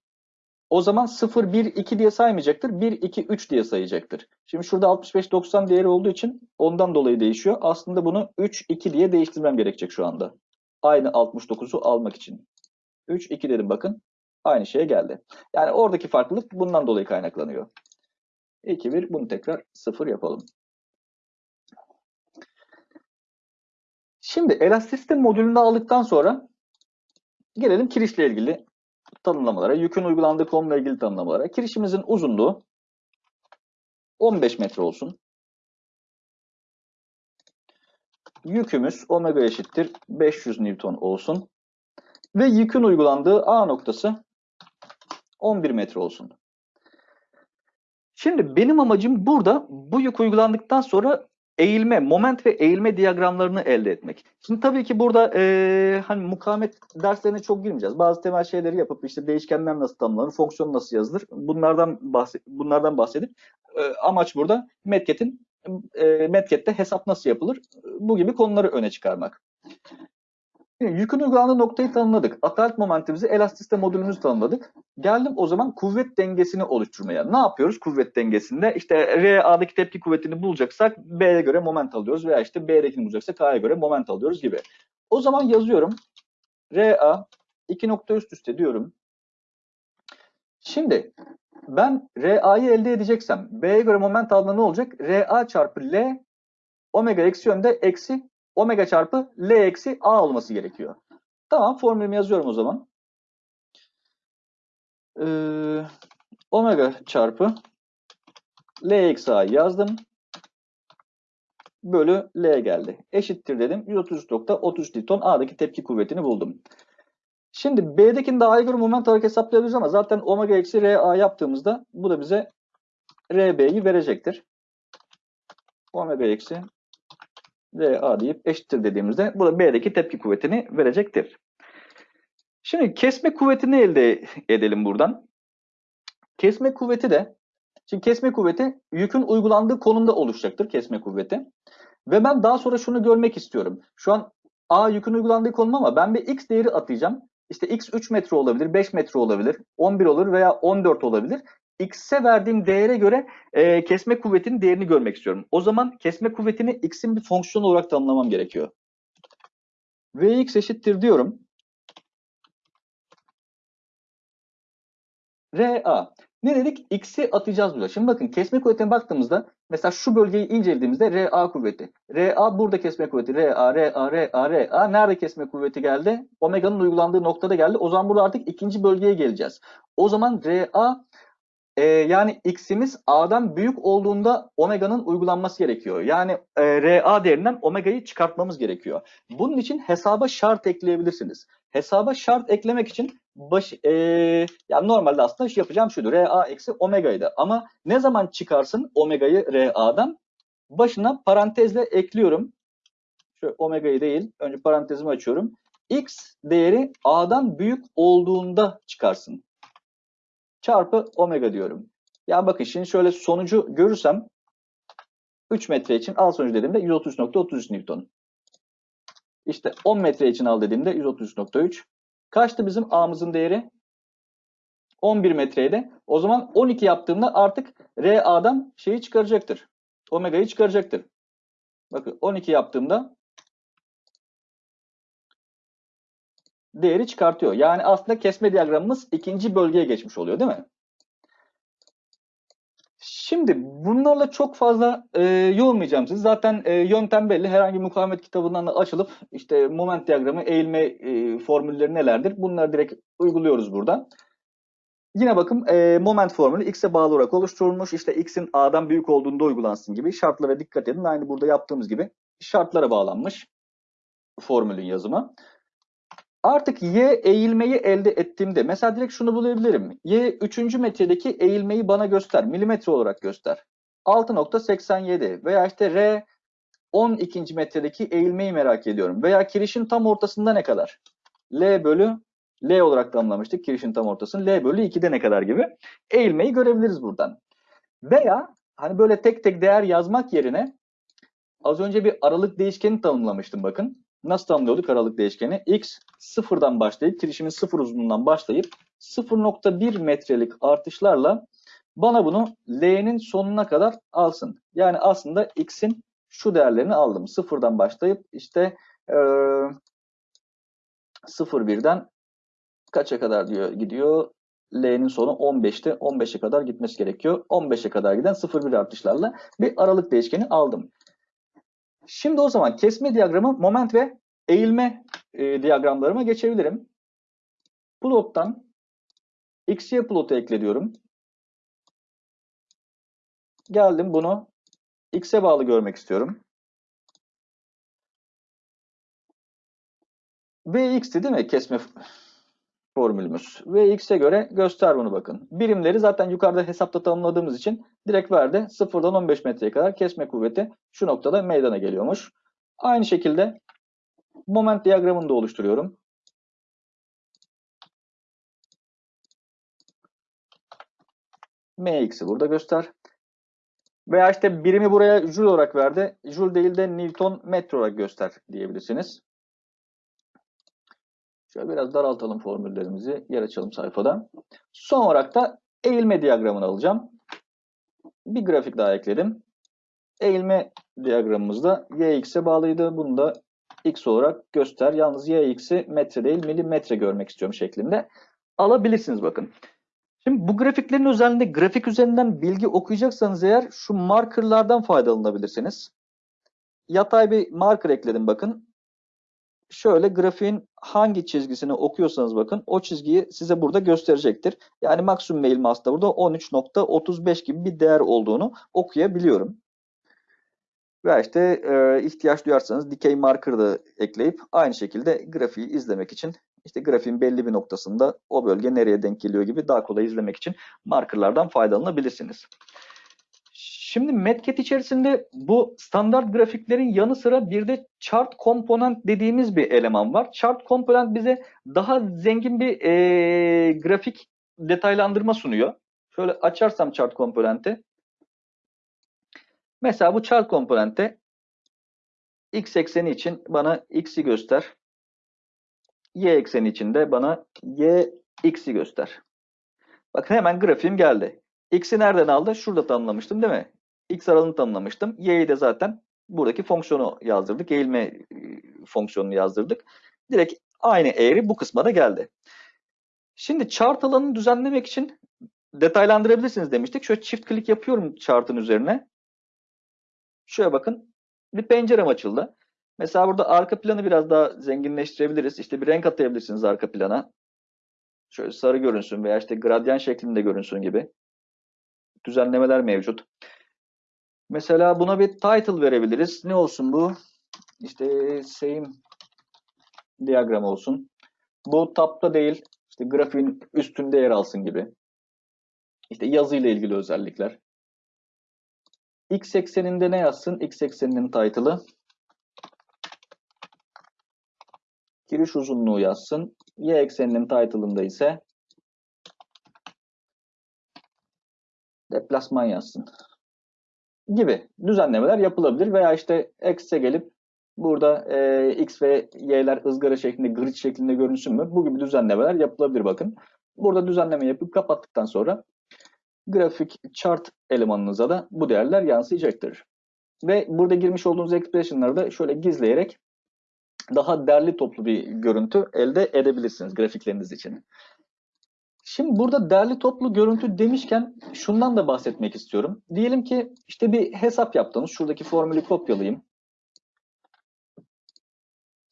A: o zaman 0, 1, 2 diye saymayacaktır. 1, 2, 3 diye sayacaktır. Şimdi şurada 65, 90 değeri olduğu için ondan dolayı değişiyor. Aslında bunu 3, 2 diye değiştirmem gerekecek şu anda. Aynı 69'u almak için. 3, 2 dedim bakın. Aynı şeye geldi. Yani oradaki farklılık bundan dolayı kaynaklanıyor. 2, 1 bunu tekrar 0 yapalım. Şimdi elastisite modülünü aldıktan sonra gelelim kirişle ilgili tanımlamalara, yükün uygulandığı konumla ilgili tanımlamalara. Kirişimizin uzunluğu 15 metre olsun. Yükümüz omega eşittir 500 Newton olsun. Ve yükün uygulandığı A noktası 11 metre olsun. Şimdi benim amacım burada bu yük uygulandıktan sonra eğilme, moment ve eğilme diyagramlarını elde etmek. Şimdi tabii ki burada e, hani mukavemet derslerine çok girmeyeceğiz. Bazı temel şeyleri yapıp işte değişkenler nasıl tanımlanır, fonksiyon nasıl yazılır bunlardan bahset bunlardan bahsedip e, amaç burada Metket'in e, Metket'te hesap nasıl yapılır bu gibi konuları öne çıkarmak. Yükün uygulandığı noktayı tanımladık. Atalet momentimizi, elastisite modülümüzü tanımladık. Geldim o zaman kuvvet dengesini oluşturmaya. Ne yapıyoruz kuvvet dengesinde? İşte RA'daki tepki kuvvetini bulacaksak B'ye göre moment alıyoruz veya işte B'dekini bulacaksak A'ya göre moment alıyoruz gibi. O zaman yazıyorum. RA iki nokta üst üste diyorum. Şimdi ben RA'yı elde edeceksem B'ye göre moment aldığında ne olacak? RA çarpı L omega eksi yönde eksi omega çarpı L eksi A olması gerekiyor. Tamam formülümü yazıyorum o zaman. Ee, omega çarpı L eksi A yazdım. Bölü L geldi. Eşittir dedim. 133.33 Newton A'daki tepki kuvvetini buldum. Şimdi B'dekini daha göre moment olarak hesaplayabiliriz ama zaten omega eksi RA yaptığımızda bu da bize RB'yi verecektir. Omega eksi RA deyip eşittir dediğimizde bu da B'deki tepki kuvvetini verecektir. Şimdi kesme kuvvetini elde edelim buradan. Kesme kuvveti de şimdi kesme kuvveti yükün uygulandığı konumda oluşacaktır kesme kuvveti. Ve ben daha sonra şunu görmek istiyorum. Şu an A yükün uygulandığı konum ama ben bir X değeri atayacağım. İşte X 3 metre olabilir, 5 metre olabilir, 11 olur veya 14 olabilir. X'e verdiğim değere göre e, kesme kuvvetinin değerini görmek istiyorum. O zaman kesme kuvvetini X'in bir fonksiyon olarak tanımlamam gerekiyor. Vx eşittir diyorum. RA. Ne dedik? X'i atacağız burada. Şimdi bakın kesme kuvvetine baktığımızda mesela şu bölgeyi incelediğimizde RA kuvveti. RA burada kesme kuvveti. RA, RA, RA, RA. Nerede kesme kuvveti geldi? Omega'nın uygulandığı noktada geldi. O zaman burada artık ikinci bölgeye geleceğiz. O zaman RA e, yani X'imiz A'dan büyük olduğunda Omega'nın uygulanması gerekiyor. Yani e, RA değerinden Omega'yı çıkartmamız gerekiyor. Bunun için hesaba şart ekleyebilirsiniz. Hesaba şart eklemek için baş, e, yani normalde aslında şey yapacağım şudur. RA eksi omega'ydı. Ama ne zaman çıkarsın omega'yı RA'dan? Başına parantezle ekliyorum. Şu omega'yı değil. Önce parantezimi açıyorum. X değeri A'dan büyük olduğunda çıkarsın. Çarpı omega diyorum. Ya bakın şimdi şöyle sonucu görürsem 3 metre için al sonucu dediğimde 133.33 Newton. İşte 10 metre için al dediğimde 133.3. Kaçtı bizim A'mızın değeri? 11 metreydi. O zaman 12 yaptığımda artık RA'dan şeyi çıkaracaktır. Omega'yı çıkaracaktır. Bakın 12 yaptığımda değeri çıkartıyor. Yani aslında kesme diyagramımız ikinci bölgeye geçmiş oluyor değil mi? Şimdi bunlarla çok fazla e, yoğunmayacağım sizi. Zaten e, yöntem belli. Herhangi bir mukavemet kitabından da açılıp işte moment diyagramı, eğilme e, formülleri nelerdir? Bunları direkt uyguluyoruz burada. Yine bakın e, moment formülü x'e bağlı olarak oluşturulmuş. İşte x'in a'dan büyük olduğunda uygulansın gibi şartlara dikkat edin. Aynı burada yaptığımız gibi şartlara bağlanmış formülün yazımı. Artık y eğilmeyi elde ettiğimde mesela direkt şunu bulabilirim. Y 3. metredeki eğilmeyi bana göster. Milimetre olarak göster. 6.87 veya işte R 12. metredeki eğilmeyi merak ediyorum. Veya kirişin tam ortasında ne kadar? L bölü L olarak tanımlamıştık kirişin tam ortasını. L bölü 2'de ne kadar gibi. Eğilmeyi görebiliriz buradan. Veya hani böyle tek tek değer yazmak yerine az önce bir aralık değişkeni tanımlamıştım bakın. Nasıl tanımlıyorduk aralık değişkeni? X sıfırdan başlayıp kirişimin sıfır uzunluğundan başlayıp 0.1 metrelik artışlarla bana bunu L'nin sonuna kadar alsın. Yani aslında X'in şu değerlerini aldım. Sıfırdan başlayıp işte e, 0.1'den kaça kadar diyor gidiyor? L'nin sonu 15'te 15'e kadar gitmesi gerekiyor. 15'e kadar giden 0.1 artışlarla bir aralık değişkeni aldım. Şimdi o zaman kesme diyagramı moment ve eğilme e, diyagramlarıma geçebilirim. Plottan XY plotu ekliyorum. Geldim bunu X'e bağlı görmek istiyorum. Vx'ti değil mi kesme formülümüz. Vx'e göre göster bunu bakın. Birimleri zaten yukarıda hesapta tanımladığımız için direkt verdi. 0'dan 15 metreye kadar kesme kuvveti şu noktada meydana geliyormuş. Aynı şekilde moment diyagramını da oluşturuyorum. Mx'i burada göster. Veya işte birimi buraya joule olarak verdi. Joule değil de Newton metre olarak göster diyebilirsiniz. Şöyle biraz daraltalım formüllerimizi. Yer açalım sayfada. Son olarak da eğilme diyagramını alacağım. Bir grafik daha ekledim. Eğilme diyagramımızda yx'e bağlıydı. Bunu da x olarak göster. Yalnız yx'i metre değil milimetre görmek istiyorum şeklinde alabilirsiniz bakın. Şimdi bu grafiklerin özelliğinde grafik üzerinden bilgi okuyacaksanız eğer şu markerlardan faydalanabilirsiniz. Yatay bir marker ekledim bakın. Şöyle grafiğin hangi çizgisini okuyorsanız bakın o çizgiyi size burada gösterecektir. Yani maksimum mail mass'ta burada 13.35 gibi bir değer olduğunu okuyabiliyorum. Ve işte e, ihtiyaç duyarsanız dikey marker da ekleyip aynı şekilde grafiği izlemek için işte grafiğin belli bir noktasında o bölge nereye denk geliyor gibi daha kolay izlemek için markerlardan faydalanabilirsiniz. Şimdi Metcat içerisinde bu standart grafiklerin yanı sıra bir de chart component dediğimiz bir eleman var. Chart component bize daha zengin bir e, grafik detaylandırma sunuyor. Şöyle açarsam chart komponenti. Mesela bu chart komponente x ekseni için bana x'i göster. Y ekseni için de bana y x'i göster. Bakın hemen grafiğim geldi. X'i nereden aldı? Şurada tanımlamıştım değil mi? X aralığını tanımlamıştım. Y'yi de zaten buradaki fonksiyonu yazdırdık. Eğilme e, fonksiyonunu yazdırdık. Direkt aynı eğri bu kısma da geldi. Şimdi chart alanını düzenlemek için detaylandırabilirsiniz demiştik. Şöyle çift klik yapıyorum chart'ın üzerine. Şöyle bakın. Bir pencerem açıldı. Mesela burada arka planı biraz daha zenginleştirebiliriz. İşte bir renk atayabilirsiniz arka plana. Şöyle sarı görünsün veya işte gradyan şeklinde görünsün gibi düzenlemeler mevcut. Mesela buna bir title verebiliriz. Ne olsun bu? İşte same diyagram olsun. Bu tapta değil, işte grafiğin üstünde yer alsın gibi. İşte yazı ile ilgili özellikler. X ekseninde ne yazsın? X ekseninin title'ı. Giriş uzunluğu yazsın. Y ekseninin title'ında ise deplasman yazsın gibi düzenlemeler yapılabilir veya işte X'e gelip burada e, X ve Y'ler ızgara şeklinde, grid şeklinde görünsün mü? Bu gibi düzenlemeler yapılabilir bakın. Burada düzenleme yapıp kapattıktan sonra grafik chart elemanınıza da bu değerler yansıyacaktır. Ve burada girmiş olduğunuz expression'ları da şöyle gizleyerek daha derli toplu bir görüntü elde edebilirsiniz grafikleriniz için. Şimdi burada derli toplu görüntü demişken şundan da bahsetmek istiyorum. Diyelim ki işte bir hesap yaptınız. Şuradaki formülü kopyalayayım.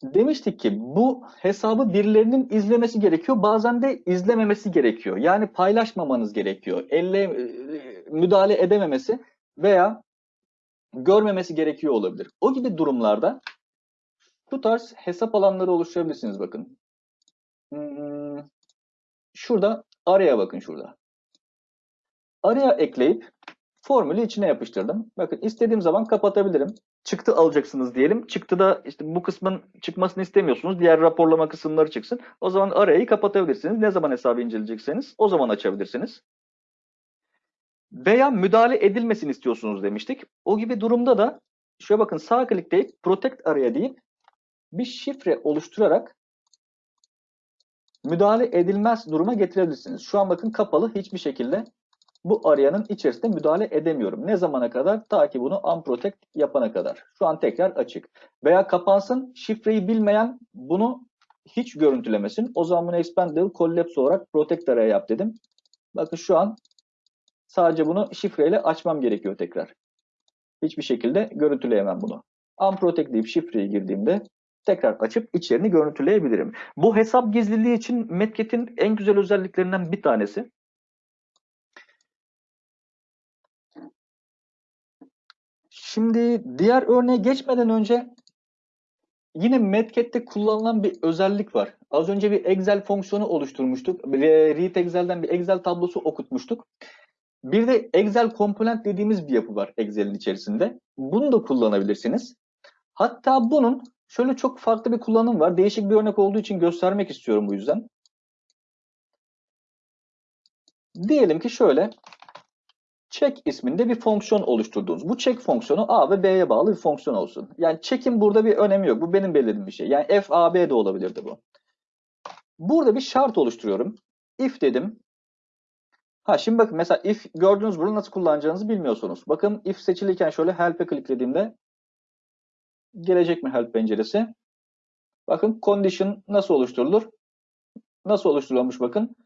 A: Demiştik ki bu hesabı birilerinin izlemesi gerekiyor. Bazen de izlememesi gerekiyor. Yani paylaşmamanız gerekiyor. Elle e, müdahale edememesi veya görmemesi gerekiyor olabilir. O gibi durumlarda bu tarz hesap alanları oluşturabilirsiniz bakın. Hmm, şurada araya bakın şurada. Araya ekleyip formülü içine yapıştırdım. Bakın istediğim zaman kapatabilirim. Çıktı alacaksınız diyelim. Çıktıda işte bu kısmın çıkmasını istemiyorsunuz. Diğer raporlama kısımları çıksın. O zaman arayı kapatabilirsiniz. Ne zaman hesabı inceleyecekseniz o zaman açabilirsiniz. Veya müdahale edilmesini istiyorsunuz demiştik. O gibi durumda da şöyle bakın sağ klikleyip protect araya deyip bir şifre oluşturarak müdahale edilmez duruma getirebilirsiniz. Şu an bakın kapalı hiçbir şekilde bu arayanın içerisinde müdahale edemiyorum. Ne zamana kadar? Ta ki bunu unprotect yapana kadar. Şu an tekrar açık. Veya kapansın şifreyi bilmeyen bunu hiç görüntülemesin. O zaman bunu expandable collapse olarak protect araya yap dedim. Bakın şu an sadece bunu şifreyle açmam gerekiyor tekrar. Hiçbir şekilde görüntüleyemem bunu. Unprotect deyip şifreyi girdiğimde tekrar açıp içerini görüntüleyebilirim. Bu hesap gizliliği için Metket'in en güzel özelliklerinden bir tanesi. Şimdi diğer örneğe geçmeden önce yine Metket'te kullanılan bir özellik var. Az önce bir Excel fonksiyonu oluşturmuştuk. Read Excel'den bir Excel tablosu okutmuştuk. Bir de Excel komponent dediğimiz bir yapı var Excel'in içerisinde. Bunu da kullanabilirsiniz. Hatta bunun Şöyle çok farklı bir kullanım var. Değişik bir örnek olduğu için göstermek istiyorum bu yüzden. Diyelim ki şöyle check isminde bir fonksiyon oluşturduğunuz. Bu check fonksiyonu A ve B'ye bağlı bir fonksiyon olsun. Yani check'in burada bir önemi yok. Bu benim belirlediğim bir şey. Yani F, A, B de olabilirdi bu. Burada bir şart oluşturuyorum. If dedim. Ha şimdi bakın mesela if gördüğünüz bunu nasıl kullanacağınızı bilmiyorsunuz. Bakın if seçilirken şöyle help'e kliklediğimde gelecek mi help penceresi? Bakın condition nasıl oluşturulur? Nasıl oluşturulmuş bakın.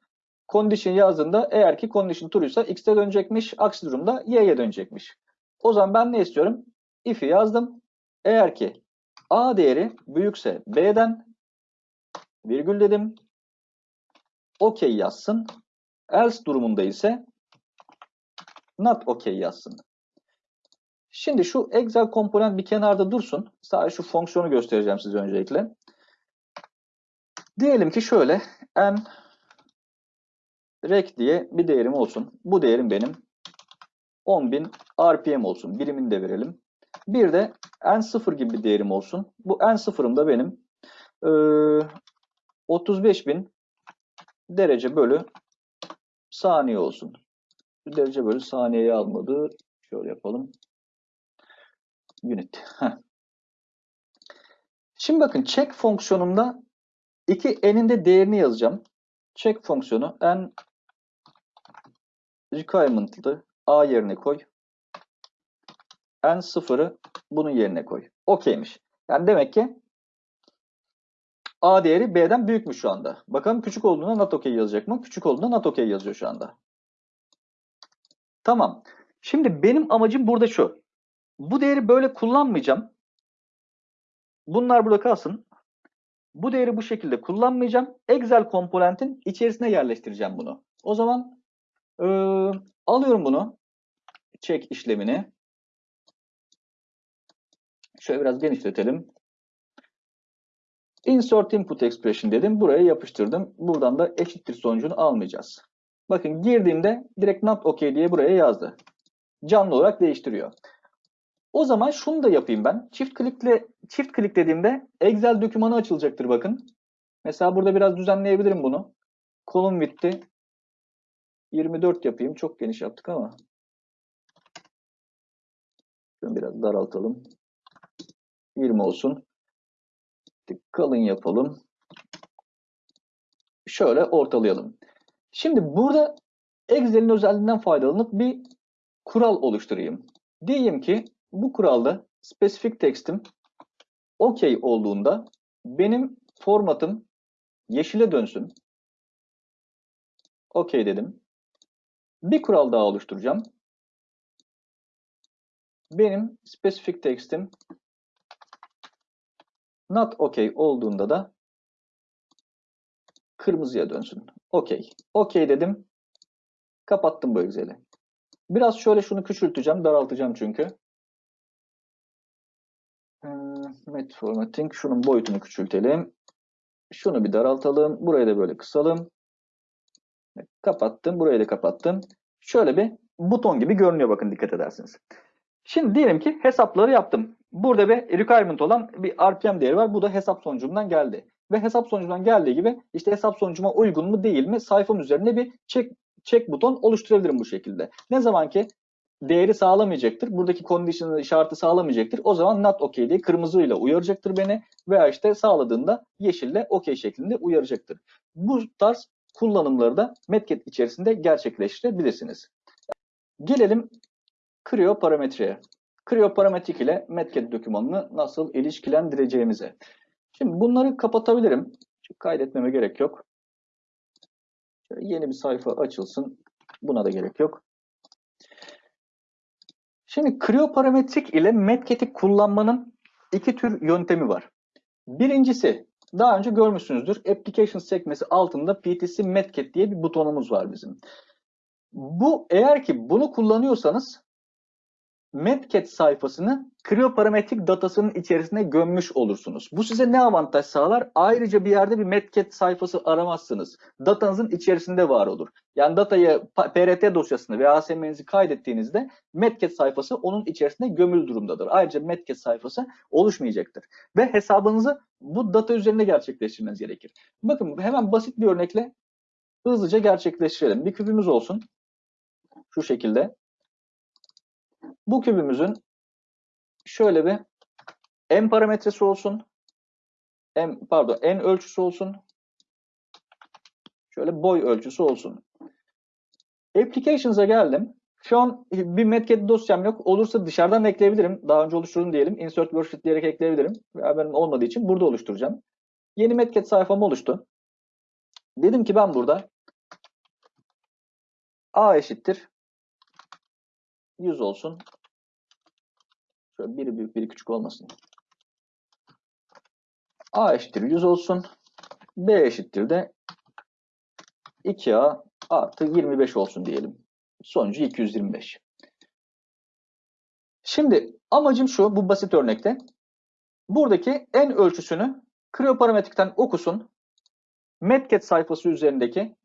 A: Condition yazdığında eğer ki condition true'ysa x'e dönecekmiş. Aksi durumda y'ye dönecekmiş. O zaman ben ne istiyorum? If'i yazdım. Eğer ki a değeri büyükse b'den virgül dedim. OK yazsın. Else durumunda ise not OK yazsın. Şimdi şu Excel komponent bir kenarda dursun. Sadece şu fonksiyonu göstereceğim size öncelikle. Diyelim ki şöyle n rec diye bir değerim olsun. Bu değerim benim 10.000 RPM olsun. Birimini de verelim. Bir de N0 gibi bir değerim olsun. Bu N0'ım da benim e, 35.000 derece bölü saniye olsun. Derece bölü saniyeye almadı. Şöyle yapalım. Unit. Şimdi bakın check fonksiyonumda iki n'in de değerini yazacağım. Check fonksiyonu n requirement'lı a yerine koy. n sıfırı bunun yerine koy. Okeymiş. Yani demek ki a değeri b'den büyükmüş şu anda. Bakalım küçük olduğunda not okey yazacak mı? Küçük olduğunda not okey yazıyor şu anda. Tamam. Şimdi benim amacım burada şu. Bu değeri böyle kullanmayacağım. Bunlar burada kalsın. Bu değeri bu şekilde kullanmayacağım. Excel komponentin içerisine yerleştireceğim bunu. O zaman e, alıyorum bunu. Check işlemini. Şöyle biraz genişletelim. Insert input expression dedim. Buraya yapıştırdım. Buradan da eşittir sonucunu almayacağız. Bakın girdiğimde direkt not okay diye buraya yazdı. Canlı olarak değiştiriyor. O zaman şunu da yapayım ben. Çift klikle çift klik dediğimde Excel dokümanı açılacaktır bakın. Mesela burada biraz düzenleyebilirim bunu. Column width'i 24 yapayım. Çok geniş yaptık ama. Şunu biraz daraltalım. 20 olsun. Kalın yapalım. Şöyle ortalayalım. Şimdi burada Excel'in özelliğinden faydalanıp bir kural oluşturayım. Diyeyim ki bu kuralda specific text'im OK olduğunda benim formatım yeşile dönsün. OK dedim. Bir kural daha oluşturacağım. Benim specific text'im not OK olduğunda da kırmızıya dönsün. OK. OK dedim. Kapattım bu Excel'i. Biraz şöyle şunu küçülteceğim, daraltacağım çünkü. Met formatting. Şunun boyutunu küçültelim. Şunu bir daraltalım. Burayı da böyle kısalım. Kapattım. Burayı da kapattım. Şöyle bir buton gibi görünüyor bakın dikkat edersiniz. Şimdi diyelim ki hesapları yaptım. Burada bir requirement olan bir RPM değeri var. Bu da hesap sonucumdan geldi. Ve hesap sonucundan geldiği gibi işte hesap sonucuma uygun mu değil mi sayfam üzerinde bir check, check buton oluşturabilirim bu şekilde. Ne zaman ki değeri sağlamayacaktır. Buradaki condition'ı işareti sağlamayacaktır. O zaman not okay diye kırmızıyla uyaracaktır beni veya işte sağladığında yeşille okay şeklinde uyaracaktır. Bu tarz kullanımları da Metcat içerisinde gerçekleştirebilirsiniz. Gelelim Creo parametreye. Creo parametrik ile Metcat dokümanını nasıl ilişkilendireceğimize. Şimdi bunları kapatabilirim. Çünkü kaydetmeme gerek yok. Şöyle yeni bir sayfa açılsın. Buna da gerek yok. Şimdi Creo parametrik ile Metcat'i kullanmanın iki tür yöntemi var. Birincisi daha önce görmüşsünüzdür. Applications sekmesi altında PTC Metcat diye bir butonumuz var bizim. Bu eğer ki bunu kullanıyorsanız Metcat sayfasını Creo parametrik datasının içerisine gömmüş olursunuz. Bu size ne avantaj sağlar? Ayrıca bir yerde bir Metcat sayfası aramazsınız. Datanızın içerisinde var olur. Yani datayı PRT dosyasını veya ASM'nizi kaydettiğinizde Metcat sayfası onun içerisinde gömülü durumdadır. Ayrıca Metcat sayfası oluşmayacaktır. Ve hesabınızı bu data üzerinde gerçekleştirmeniz gerekir. Bakın hemen basit bir örnekle hızlıca gerçekleştirelim. Bir küpümüz olsun. Şu şekilde. Bu kübümüzün şöyle bir n parametresi olsun. n pardon n ölçüsü olsun. Şöyle boy ölçüsü olsun. Applications'a geldim. Şu an bir Metcat dosyam yok. Olursa dışarıdan ekleyebilirim. Daha önce oluşturdum diyelim. Insert worksheet diyerek ekleyebilirim. Veya benim olmadığı için burada oluşturacağım. Yeni Metcat sayfam oluştu. Dedim ki ben burada A eşittir 100 olsun. Şöyle biri büyük biri küçük olmasın. A eşittir 100 olsun. B eşittir de 2A artı 25 olsun diyelim. Sonucu 225. Şimdi amacım şu bu basit örnekte. Buradaki en ölçüsünü Creo parametrikten okusun. Metcat sayfası üzerindeki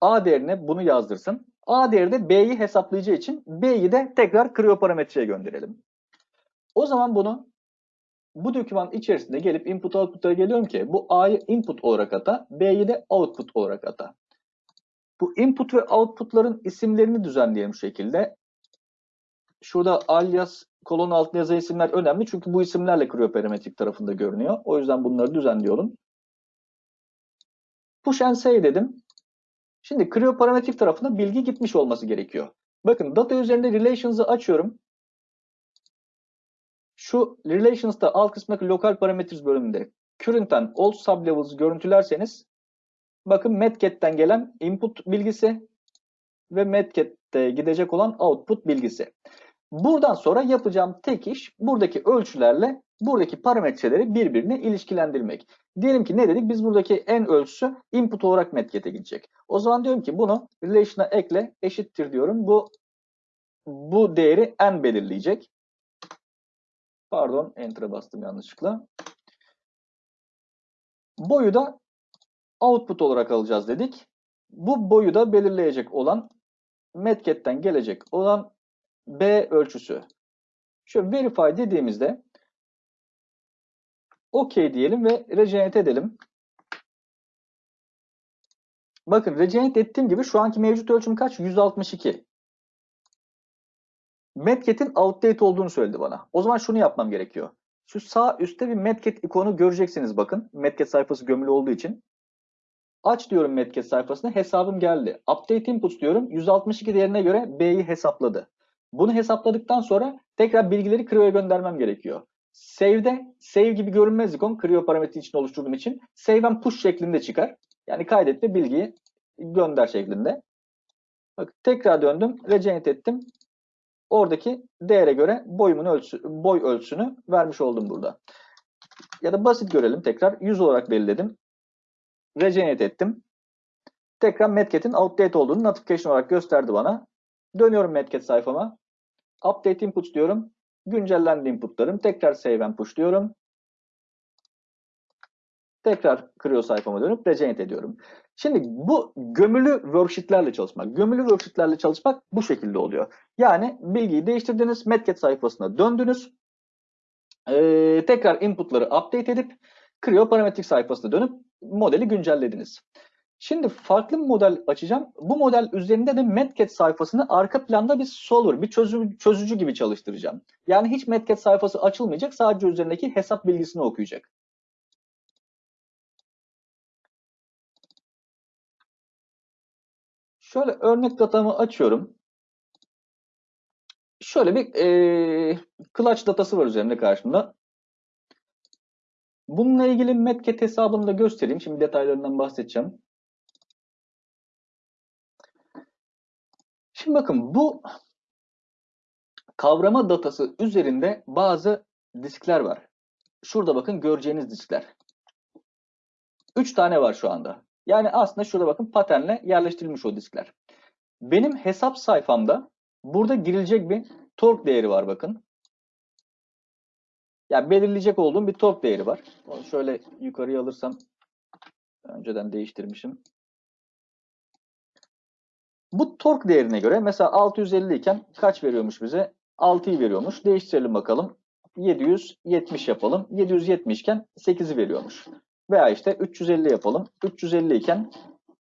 A: A değerine bunu yazdırsın. A değeri de B'yi hesaplayacağı için B'yi de tekrar krioparametreye gönderelim. O zaman bunu bu doküman içerisinde gelip input output'a geliyorum ki bu A'yı input olarak ata, B'yi de output olarak ata. Bu input ve output'ların isimlerini düzenleyelim şu şekilde. Şurada alias kolon altında yazan isimler önemli çünkü bu isimlerle krioparametrik tarafında görünüyor. O yüzden bunları düzenliyorum. Push and say dedim. Şimdi krioparametrik tarafına bilgi gitmiş olması gerekiyor. Bakın data üzerinde relations'ı açıyorum. Şu relations'ta alt kısmındaki local parameters bölümünde current and old sublevels görüntülerseniz bakın medget'ten gelen input bilgisi ve medget'te gidecek olan output bilgisi. Buradan sonra yapacağım tek iş buradaki ölçülerle buradaki parametreleri birbirine ilişkilendirmek. Diyelim ki ne dedik? Biz buradaki en ölçüsü input olarak medget'e gidecek. O zaman diyorum ki bunu relation'a ekle eşittir diyorum. Bu bu değeri n belirleyecek. Pardon, enter'a bastım yanlışlıkla. Boyu da output olarak alacağız dedik. Bu boyu da belirleyecek olan medget'ten gelecek olan B ölçüsü. Şöyle verify dediğimizde OK diyelim ve regenerate edelim. Bakın regenerate ettiğim gibi şu anki mevcut ölçüm kaç? 162. Medget'in outdate olduğunu söyledi bana. O zaman şunu yapmam gerekiyor. Şu sağ üstte bir Medget ikonu göreceksiniz bakın. Medget sayfası gömülü olduğu için. Aç diyorum Medget sayfasına hesabım geldi. Update input diyorum. 162 değerine göre B'yi hesapladı. Bunu hesapladıktan sonra tekrar bilgileri Cryo'ya göndermem gerekiyor. Save'de, save gibi görünmez ikon Creo parametri için oluşturduğum için save and push şeklinde çıkar. Yani kaydet ve bilgiyi gönder şeklinde. Bak tekrar döndüm, regenerate ettim. Oradaki değere göre boyumun ölçü, boy ölçüsünü vermiş oldum burada. Ya da basit görelim tekrar. 100 olarak belirledim. Regenerate ettim. Tekrar Medget'in outdate olduğunu notification olarak gösterdi bana. Dönüyorum Medget sayfama. Update inputs diyorum. Güncellendi inputlarım. Tekrar save and push diyorum. Tekrar Creo sayfama dönüp regenerate ediyorum. Şimdi bu gömülü worksheetlerle çalışmak. Gömülü worksheetlerle çalışmak bu şekilde oluyor. Yani bilgiyi değiştirdiniz. Medget sayfasına döndünüz. Ee, tekrar inputları update edip Creo parametrik sayfasına dönüp modeli güncellediniz. Şimdi farklı bir model açacağım. Bu model üzerinde de Medget sayfasını arka planda bir solver, bir çözü, çözücü gibi çalıştıracağım. Yani hiç Medget sayfası açılmayacak. Sadece üzerindeki hesap bilgisini okuyacak. Şöyle örnek datamı açıyorum. Şöyle bir e, clutch datası var üzerinde karşımda. Bununla ilgili Medget hesabını da göstereyim. Şimdi detaylarından bahsedeceğim. Şimdi bakın bu kavrama datası üzerinde bazı diskler var. Şurada bakın göreceğiniz diskler. 3 tane var şu anda. Yani aslında şurada bakın paternle yerleştirilmiş o diskler. Benim hesap sayfamda burada girilecek bir torque değeri var bakın. Yani belirleyecek olduğum bir torque değeri var. Onu şöyle yukarıya alırsam önceden değiştirmişim. Bu torque değerine göre mesela 650 iken kaç veriyormuş bize? 6'yı veriyormuş. Değiştirelim bakalım. 770 yapalım. 770 iken 8'i veriyormuş. Veya işte 350 yapalım. 350 iken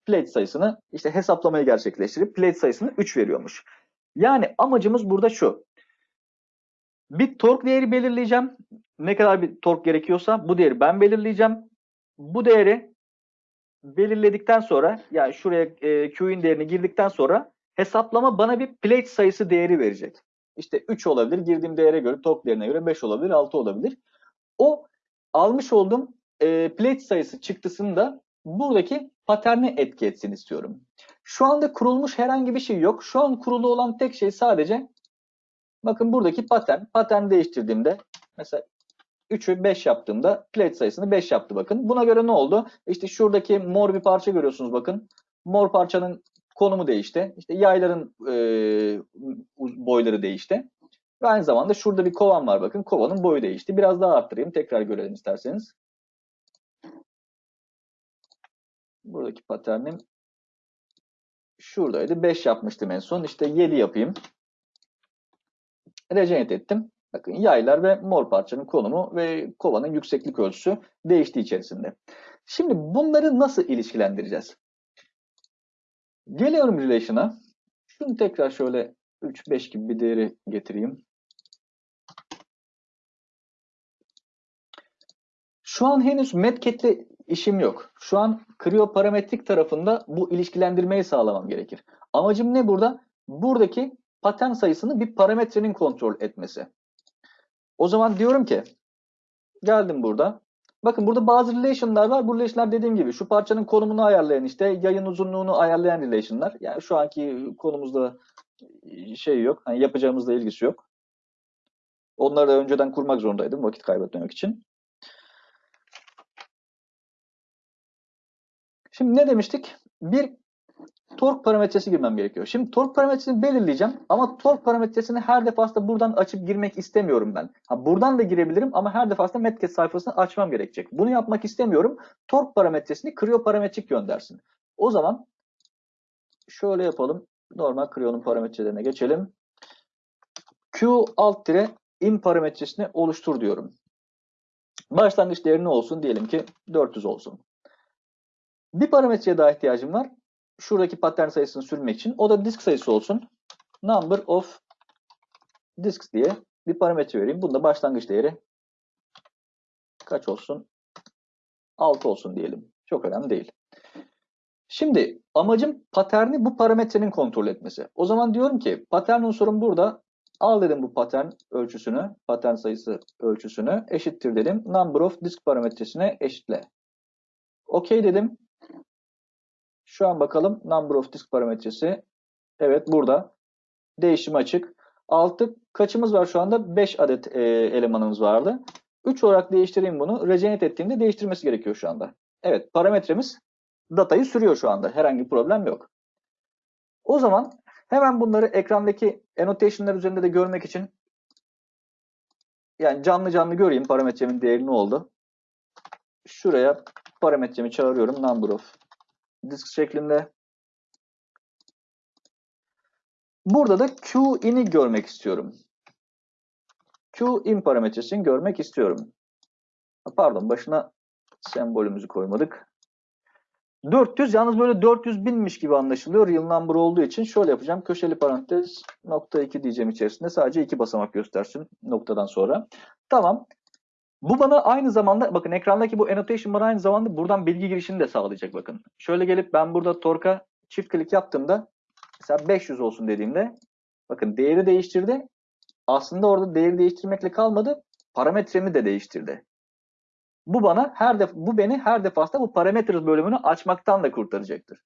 A: plate sayısını işte hesaplamayı gerçekleştirip plate sayısını 3 veriyormuş. Yani amacımız burada şu. Bir torque değeri belirleyeceğim. Ne kadar bir torque gerekiyorsa bu değeri ben belirleyeceğim. Bu değeri belirledikten sonra yani şuraya e, Q'in değerini girdikten sonra hesaplama bana bir plate sayısı değeri verecek. İşte 3 olabilir. Girdiğim değere göre torque değerine göre 5 olabilir, 6 olabilir. O almış olduğum e, plate sayısı çıktısını da buradaki paterne etki etsin istiyorum. Şu anda kurulmuş herhangi bir şey yok. Şu an kurulu olan tek şey sadece bakın buradaki patern. Patern değiştirdiğimde mesela 3'ü 5 yaptığımda plate sayısını 5 yaptı bakın. Buna göre ne oldu? İşte şuradaki mor bir parça görüyorsunuz bakın. Mor parçanın konumu değişti. İşte yayların e, boyları değişti. Ve aynı zamanda şurada bir kovan var bakın. Kovanın boyu değişti. Biraz daha arttırayım. Tekrar görelim isterseniz. Buradaki paternim şuradaydı. 5 yapmıştım en son. İşte 7 yapayım. Regenerate ettim. Bakın yaylar ve mor parçanın konumu ve kovanın yükseklik ölçüsü değişti içerisinde. Şimdi bunları nasıl ilişkilendireceğiz? Geliyorum relation'a. Şunu tekrar şöyle 3-5 gibi bir değeri getireyim. Şu an henüz Medcat'le işim yok. Şu an kriyoparametrik tarafında bu ilişkilendirmeyi sağlamam gerekir. Amacım ne burada? Buradaki patern sayısını bir parametrenin kontrol etmesi. O zaman diyorum ki geldim burada. Bakın burada bazı relation'lar var. Bu relation'lar dediğim gibi şu parçanın konumunu ayarlayan işte yayın uzunluğunu ayarlayan relation'lar. Yani şu anki konumuzda şey yok. Hani yapacağımızla ilgisi yok. Onları da önceden kurmak zorundaydım vakit kaybetmemek için. Şimdi ne demiştik? Bir tork parametresi girmem gerekiyor. Şimdi tork parametresini belirleyeceğim ama tork parametresini her defasında buradan açıp girmek istemiyorum ben. Ha, buradan da girebilirim ama her defasında Metcat sayfasını açmam gerekecek. Bunu yapmak istemiyorum. Tork parametresini krioparametrik göndersin. O zaman şöyle yapalım. Normal kriyonun parametrelerine geçelim. Q alt tire in parametresini oluştur diyorum. Başlangıç değeri ne olsun? Diyelim ki 400 olsun. Bir parametreye daha ihtiyacım var. Şuradaki patern sayısını sürmek için. O da disk sayısı olsun. Number of disks diye bir parametre vereyim. Bunda başlangıç değeri kaç olsun? 6 olsun diyelim. Çok önemli değil. Şimdi amacım paterni bu parametrenin kontrol etmesi. O zaman diyorum ki patern unsurum burada. Al dedim bu patern ölçüsünü, patern sayısı ölçüsünü eşittir dedim. Number of disk parametresine eşitle. OK dedim. Şu an bakalım number of disk parametresi. Evet burada. Değişim açık. 6 kaçımız var şu anda? 5 adet e, elemanımız vardı. 3 olarak değiştireyim bunu. Regenerate ettiğimde değiştirmesi gerekiyor şu anda. Evet parametremiz datayı sürüyor şu anda. Herhangi bir problem yok. O zaman hemen bunları ekrandaki annotation'lar üzerinde de görmek için yani canlı canlı göreyim parametremin değeri ne oldu. Şuraya parametremi çağırıyorum. Number of disk şeklinde. Burada da QIn'i görmek istiyorum. QIn parametresini görmek istiyorum. Pardon başına sembolümüzü koymadık. 400 yalnız böyle 400 binmiş gibi anlaşılıyor. Real number olduğu için şöyle yapacağım. Köşeli parantez nokta 2 diyeceğim içerisinde. Sadece iki basamak göstersin noktadan sonra. Tamam. Bu bana aynı zamanda bakın ekrandaki bu annotation bana aynı zamanda buradan bilgi girişini de sağlayacak bakın. Şöyle gelip ben burada torka çift klik yaptığımda mesela 500 olsun dediğimde bakın değeri değiştirdi. Aslında orada değeri değiştirmekle kalmadı. Parametremi de değiştirdi. Bu bana her def bu beni her defasında bu parameters bölümünü açmaktan da kurtaracaktır.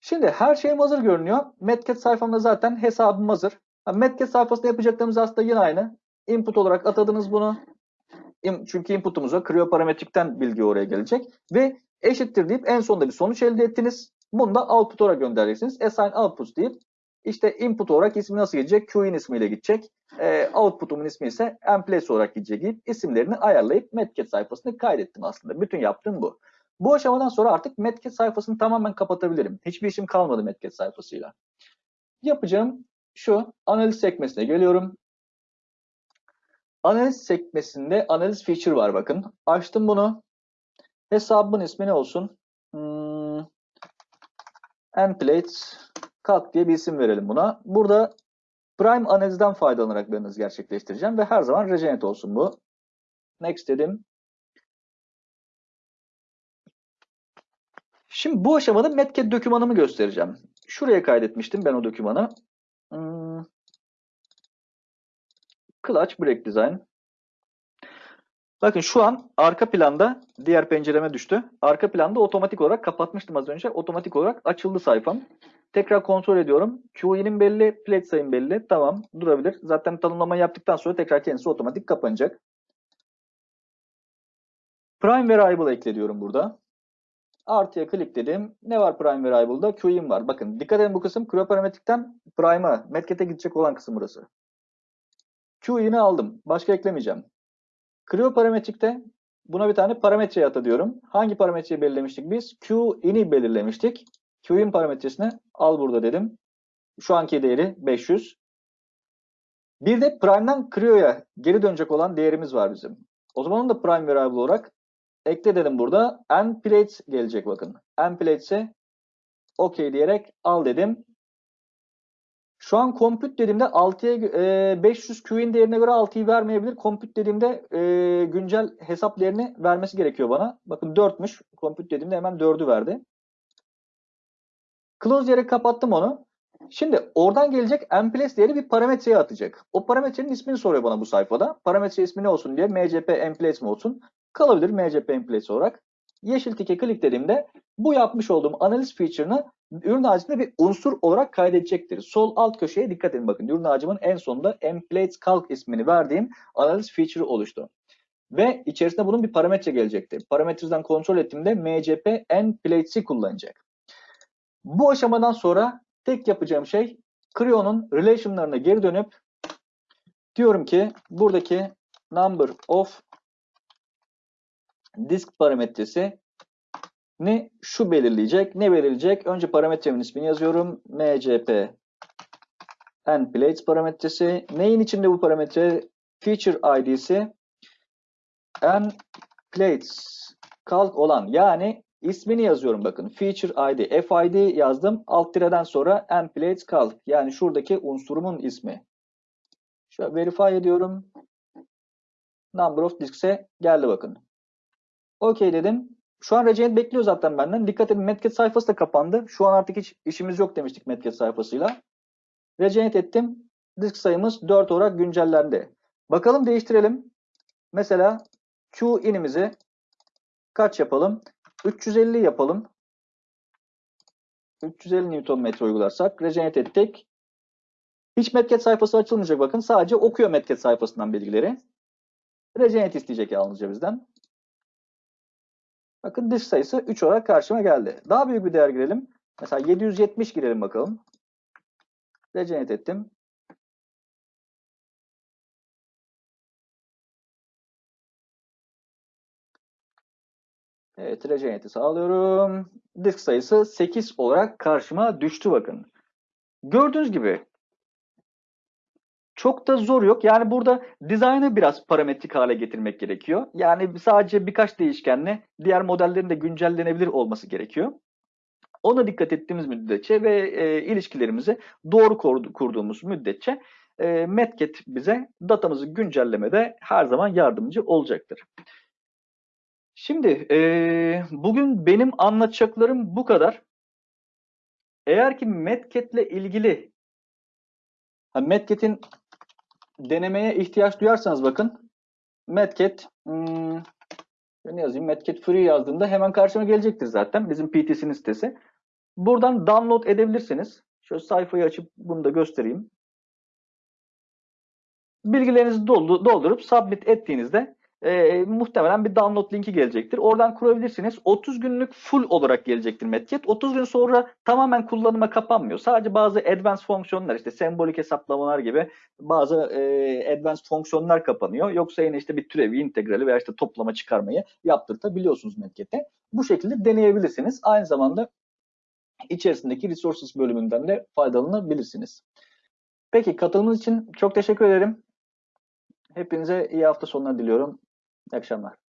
A: Şimdi her şeyim hazır görünüyor. Metcat sayfamda zaten hesabım hazır. Metcat sayfasında yapacaklarımız aslında yine aynı. Input olarak atadınız bunu. Çünkü inputumuza krioparametrikten bilgi oraya gelecek. Ve eşittir deyip en sonunda bir sonuç elde ettiniz. Bunu da output olarak göndereceksiniz. Assign output deyip işte input olarak ismi nasıl gidecek? Q'in ismiyle gidecek. E, output'umun ismi ise emplace olarak gidecek deyip isimlerini ayarlayıp Metcat sayfasını kaydettim aslında. Bütün yaptığım bu. Bu aşamadan sonra artık Metcat sayfasını tamamen kapatabilirim. Hiçbir işim kalmadı Metcat sayfasıyla. Yapacağım şu analiz sekmesine geliyorum. Analiz sekmesinde analiz feature var bakın. Açtım bunu. Hesabımın ismi ne olsun? Hmm, Emplate cut diye bir isim verelim buna. Burada prime analizden faydalanarak bir analiz gerçekleştireceğim ve her zaman regenerate olsun bu. Next dedim. Şimdi bu aşamada Metcat dokümanımı göstereceğim. Şuraya kaydetmiştim ben o dokümanı. Hmm. Clutch Break Design. Bakın şu an arka planda diğer pencereme düştü. Arka planda otomatik olarak kapatmıştım az önce. Otomatik olarak açıldı sayfam. Tekrar kontrol ediyorum. QI'nin belli, plate sayım belli. Tamam durabilir. Zaten tanımlama yaptıktan sonra tekrar kendisi otomatik kapanacak. Prime Variable ekle diyorum burada. Artıya klikledim. Ne var Prime Variable'da? QI'm var. Bakın dikkat edin bu kısım Cryoparammetric'ten Prime'a, Metcat'e gidecek olan kısım burası. Q'ini aldım. Başka eklemeyeceğim. Cryoparammetric'te buna bir tane parametre ata diyorum. Hangi parametreyi belirlemiştik biz? Q'ini belirlemiştik. Q'in parametresini al burada dedim. Şu anki değeri 500. Bir de prime'dan Creo'ya geri dönecek olan değerimiz var bizim. O zaman da prime variable olarak ekle dedim burada. n plates gelecek bakın. n plates'e OK diyerek al dedim. Şu an compute dediğimde 6'ya e, 500 Q'in değerine göre 6'yı vermeyebilir. Compute dediğimde e, güncel hesap değerini vermesi gerekiyor bana. Bakın 4'müş. Compute dediğimde hemen 4'ü verdi. Close diyerek kapattım onu. Şimdi oradan gelecek nplace değeri bir parametreye atacak. O parametrenin ismini soruyor bana bu sayfada. Parametre ismi ne olsun diye mcp nplace mi olsun? Kalabilir mcp nplace olarak. Yeşil tike kliklediğimde bu yapmış olduğum analiz feature'ını ürün ağacında bir unsur olarak kaydedecektir. Sol alt köşeye dikkat edin bakın. Ürün ağacımın en sonunda nplace calc ismini verdiğim analiz feature oluştu. Ve içerisinde bunun bir parametre gelecektir. Parametreden kontrol ettiğimde mcp nplates'i kullanacak. Bu aşamadan sonra tek yapacağım şey Creo'nun relation'larına geri dönüp diyorum ki buradaki number of disk parametresi ne şu belirleyecek. Ne belirleyecek? Önce parametremin ismini yazıyorum. mcp nplates parametresi. Neyin içinde bu parametre? Feature id'si nplates calc olan yani ismini yazıyorum bakın. Feature id, fid yazdım. Alt tireden sonra nplates calc yani şuradaki unsurumun ismi. Şöyle verify ediyorum. Number of disks'e geldi bakın. OK dedim. Şu an Regenerate bekliyor zaten benden. Dikkat edin Metcat sayfası da kapandı. Şu an artık hiç işimiz yok demiştik Metcat sayfasıyla. Regenerate ettim. Disk sayımız 4 olarak güncellendi. Bakalım değiştirelim. Mesela Q inimizi kaç yapalım? 350 yapalım. 350 Nm uygularsak regenerate ettik. Hiç Metcat sayfası açılmayacak bakın. Sadece okuyor Metcat sayfasından bilgileri. Regenerate isteyecek yalnızca bizden. Bakın disk sayısı 3 olarak karşıma geldi. Daha büyük bir değer girelim. Mesela 770 girelim bakalım. Regenerate ettim. Evet, regenerate'i sağlıyorum. Disk sayısı 8 olarak karşıma düştü bakın. Gördüğünüz gibi çok da zor yok. Yani burada dizaynı biraz parametrik hale getirmek gerekiyor. Yani sadece birkaç değişkenle diğer modellerin de güncellenebilir olması gerekiyor. Ona dikkat ettiğimiz müddetçe ve e, ilişkilerimizi doğru kurduğumuz müddetçe e, Metcat bize datamızı güncellemede her zaman yardımcı olacaktır. Şimdi e, bugün benim anlatacaklarım bu kadar. Eğer ki Metcat ile ilgili Metcat'in denemeye ihtiyaç duyarsanız bakın Metcat hmm, ne yazayım Metcat Free yazdığımda hemen karşıma gelecektir zaten bizim PTC'nin sitesi. Buradan download edebilirsiniz. Şöyle sayfayı açıp bunu da göstereyim. Bilgilerinizi doldurup submit ettiğinizde e, muhtemelen bir download linki gelecektir. Oradan kurabilirsiniz. 30 günlük full olarak gelecektir Metcat. 30 gün sonra tamamen kullanıma kapanmıyor. Sadece bazı advanced fonksiyonlar işte sembolik hesaplamalar gibi bazı e, advanced fonksiyonlar kapanıyor. Yoksa yine işte bir türevi, integrali veya işte toplama çıkarmayı yaptırtabiliyorsunuz Metcat'e. Bu şekilde deneyebilirsiniz. Aynı zamanda içerisindeki resources bölümünden de faydalanabilirsiniz. Peki katılımınız için çok teşekkür ederim. Hepinize iyi hafta sonları diliyorum. İyi akşamlar.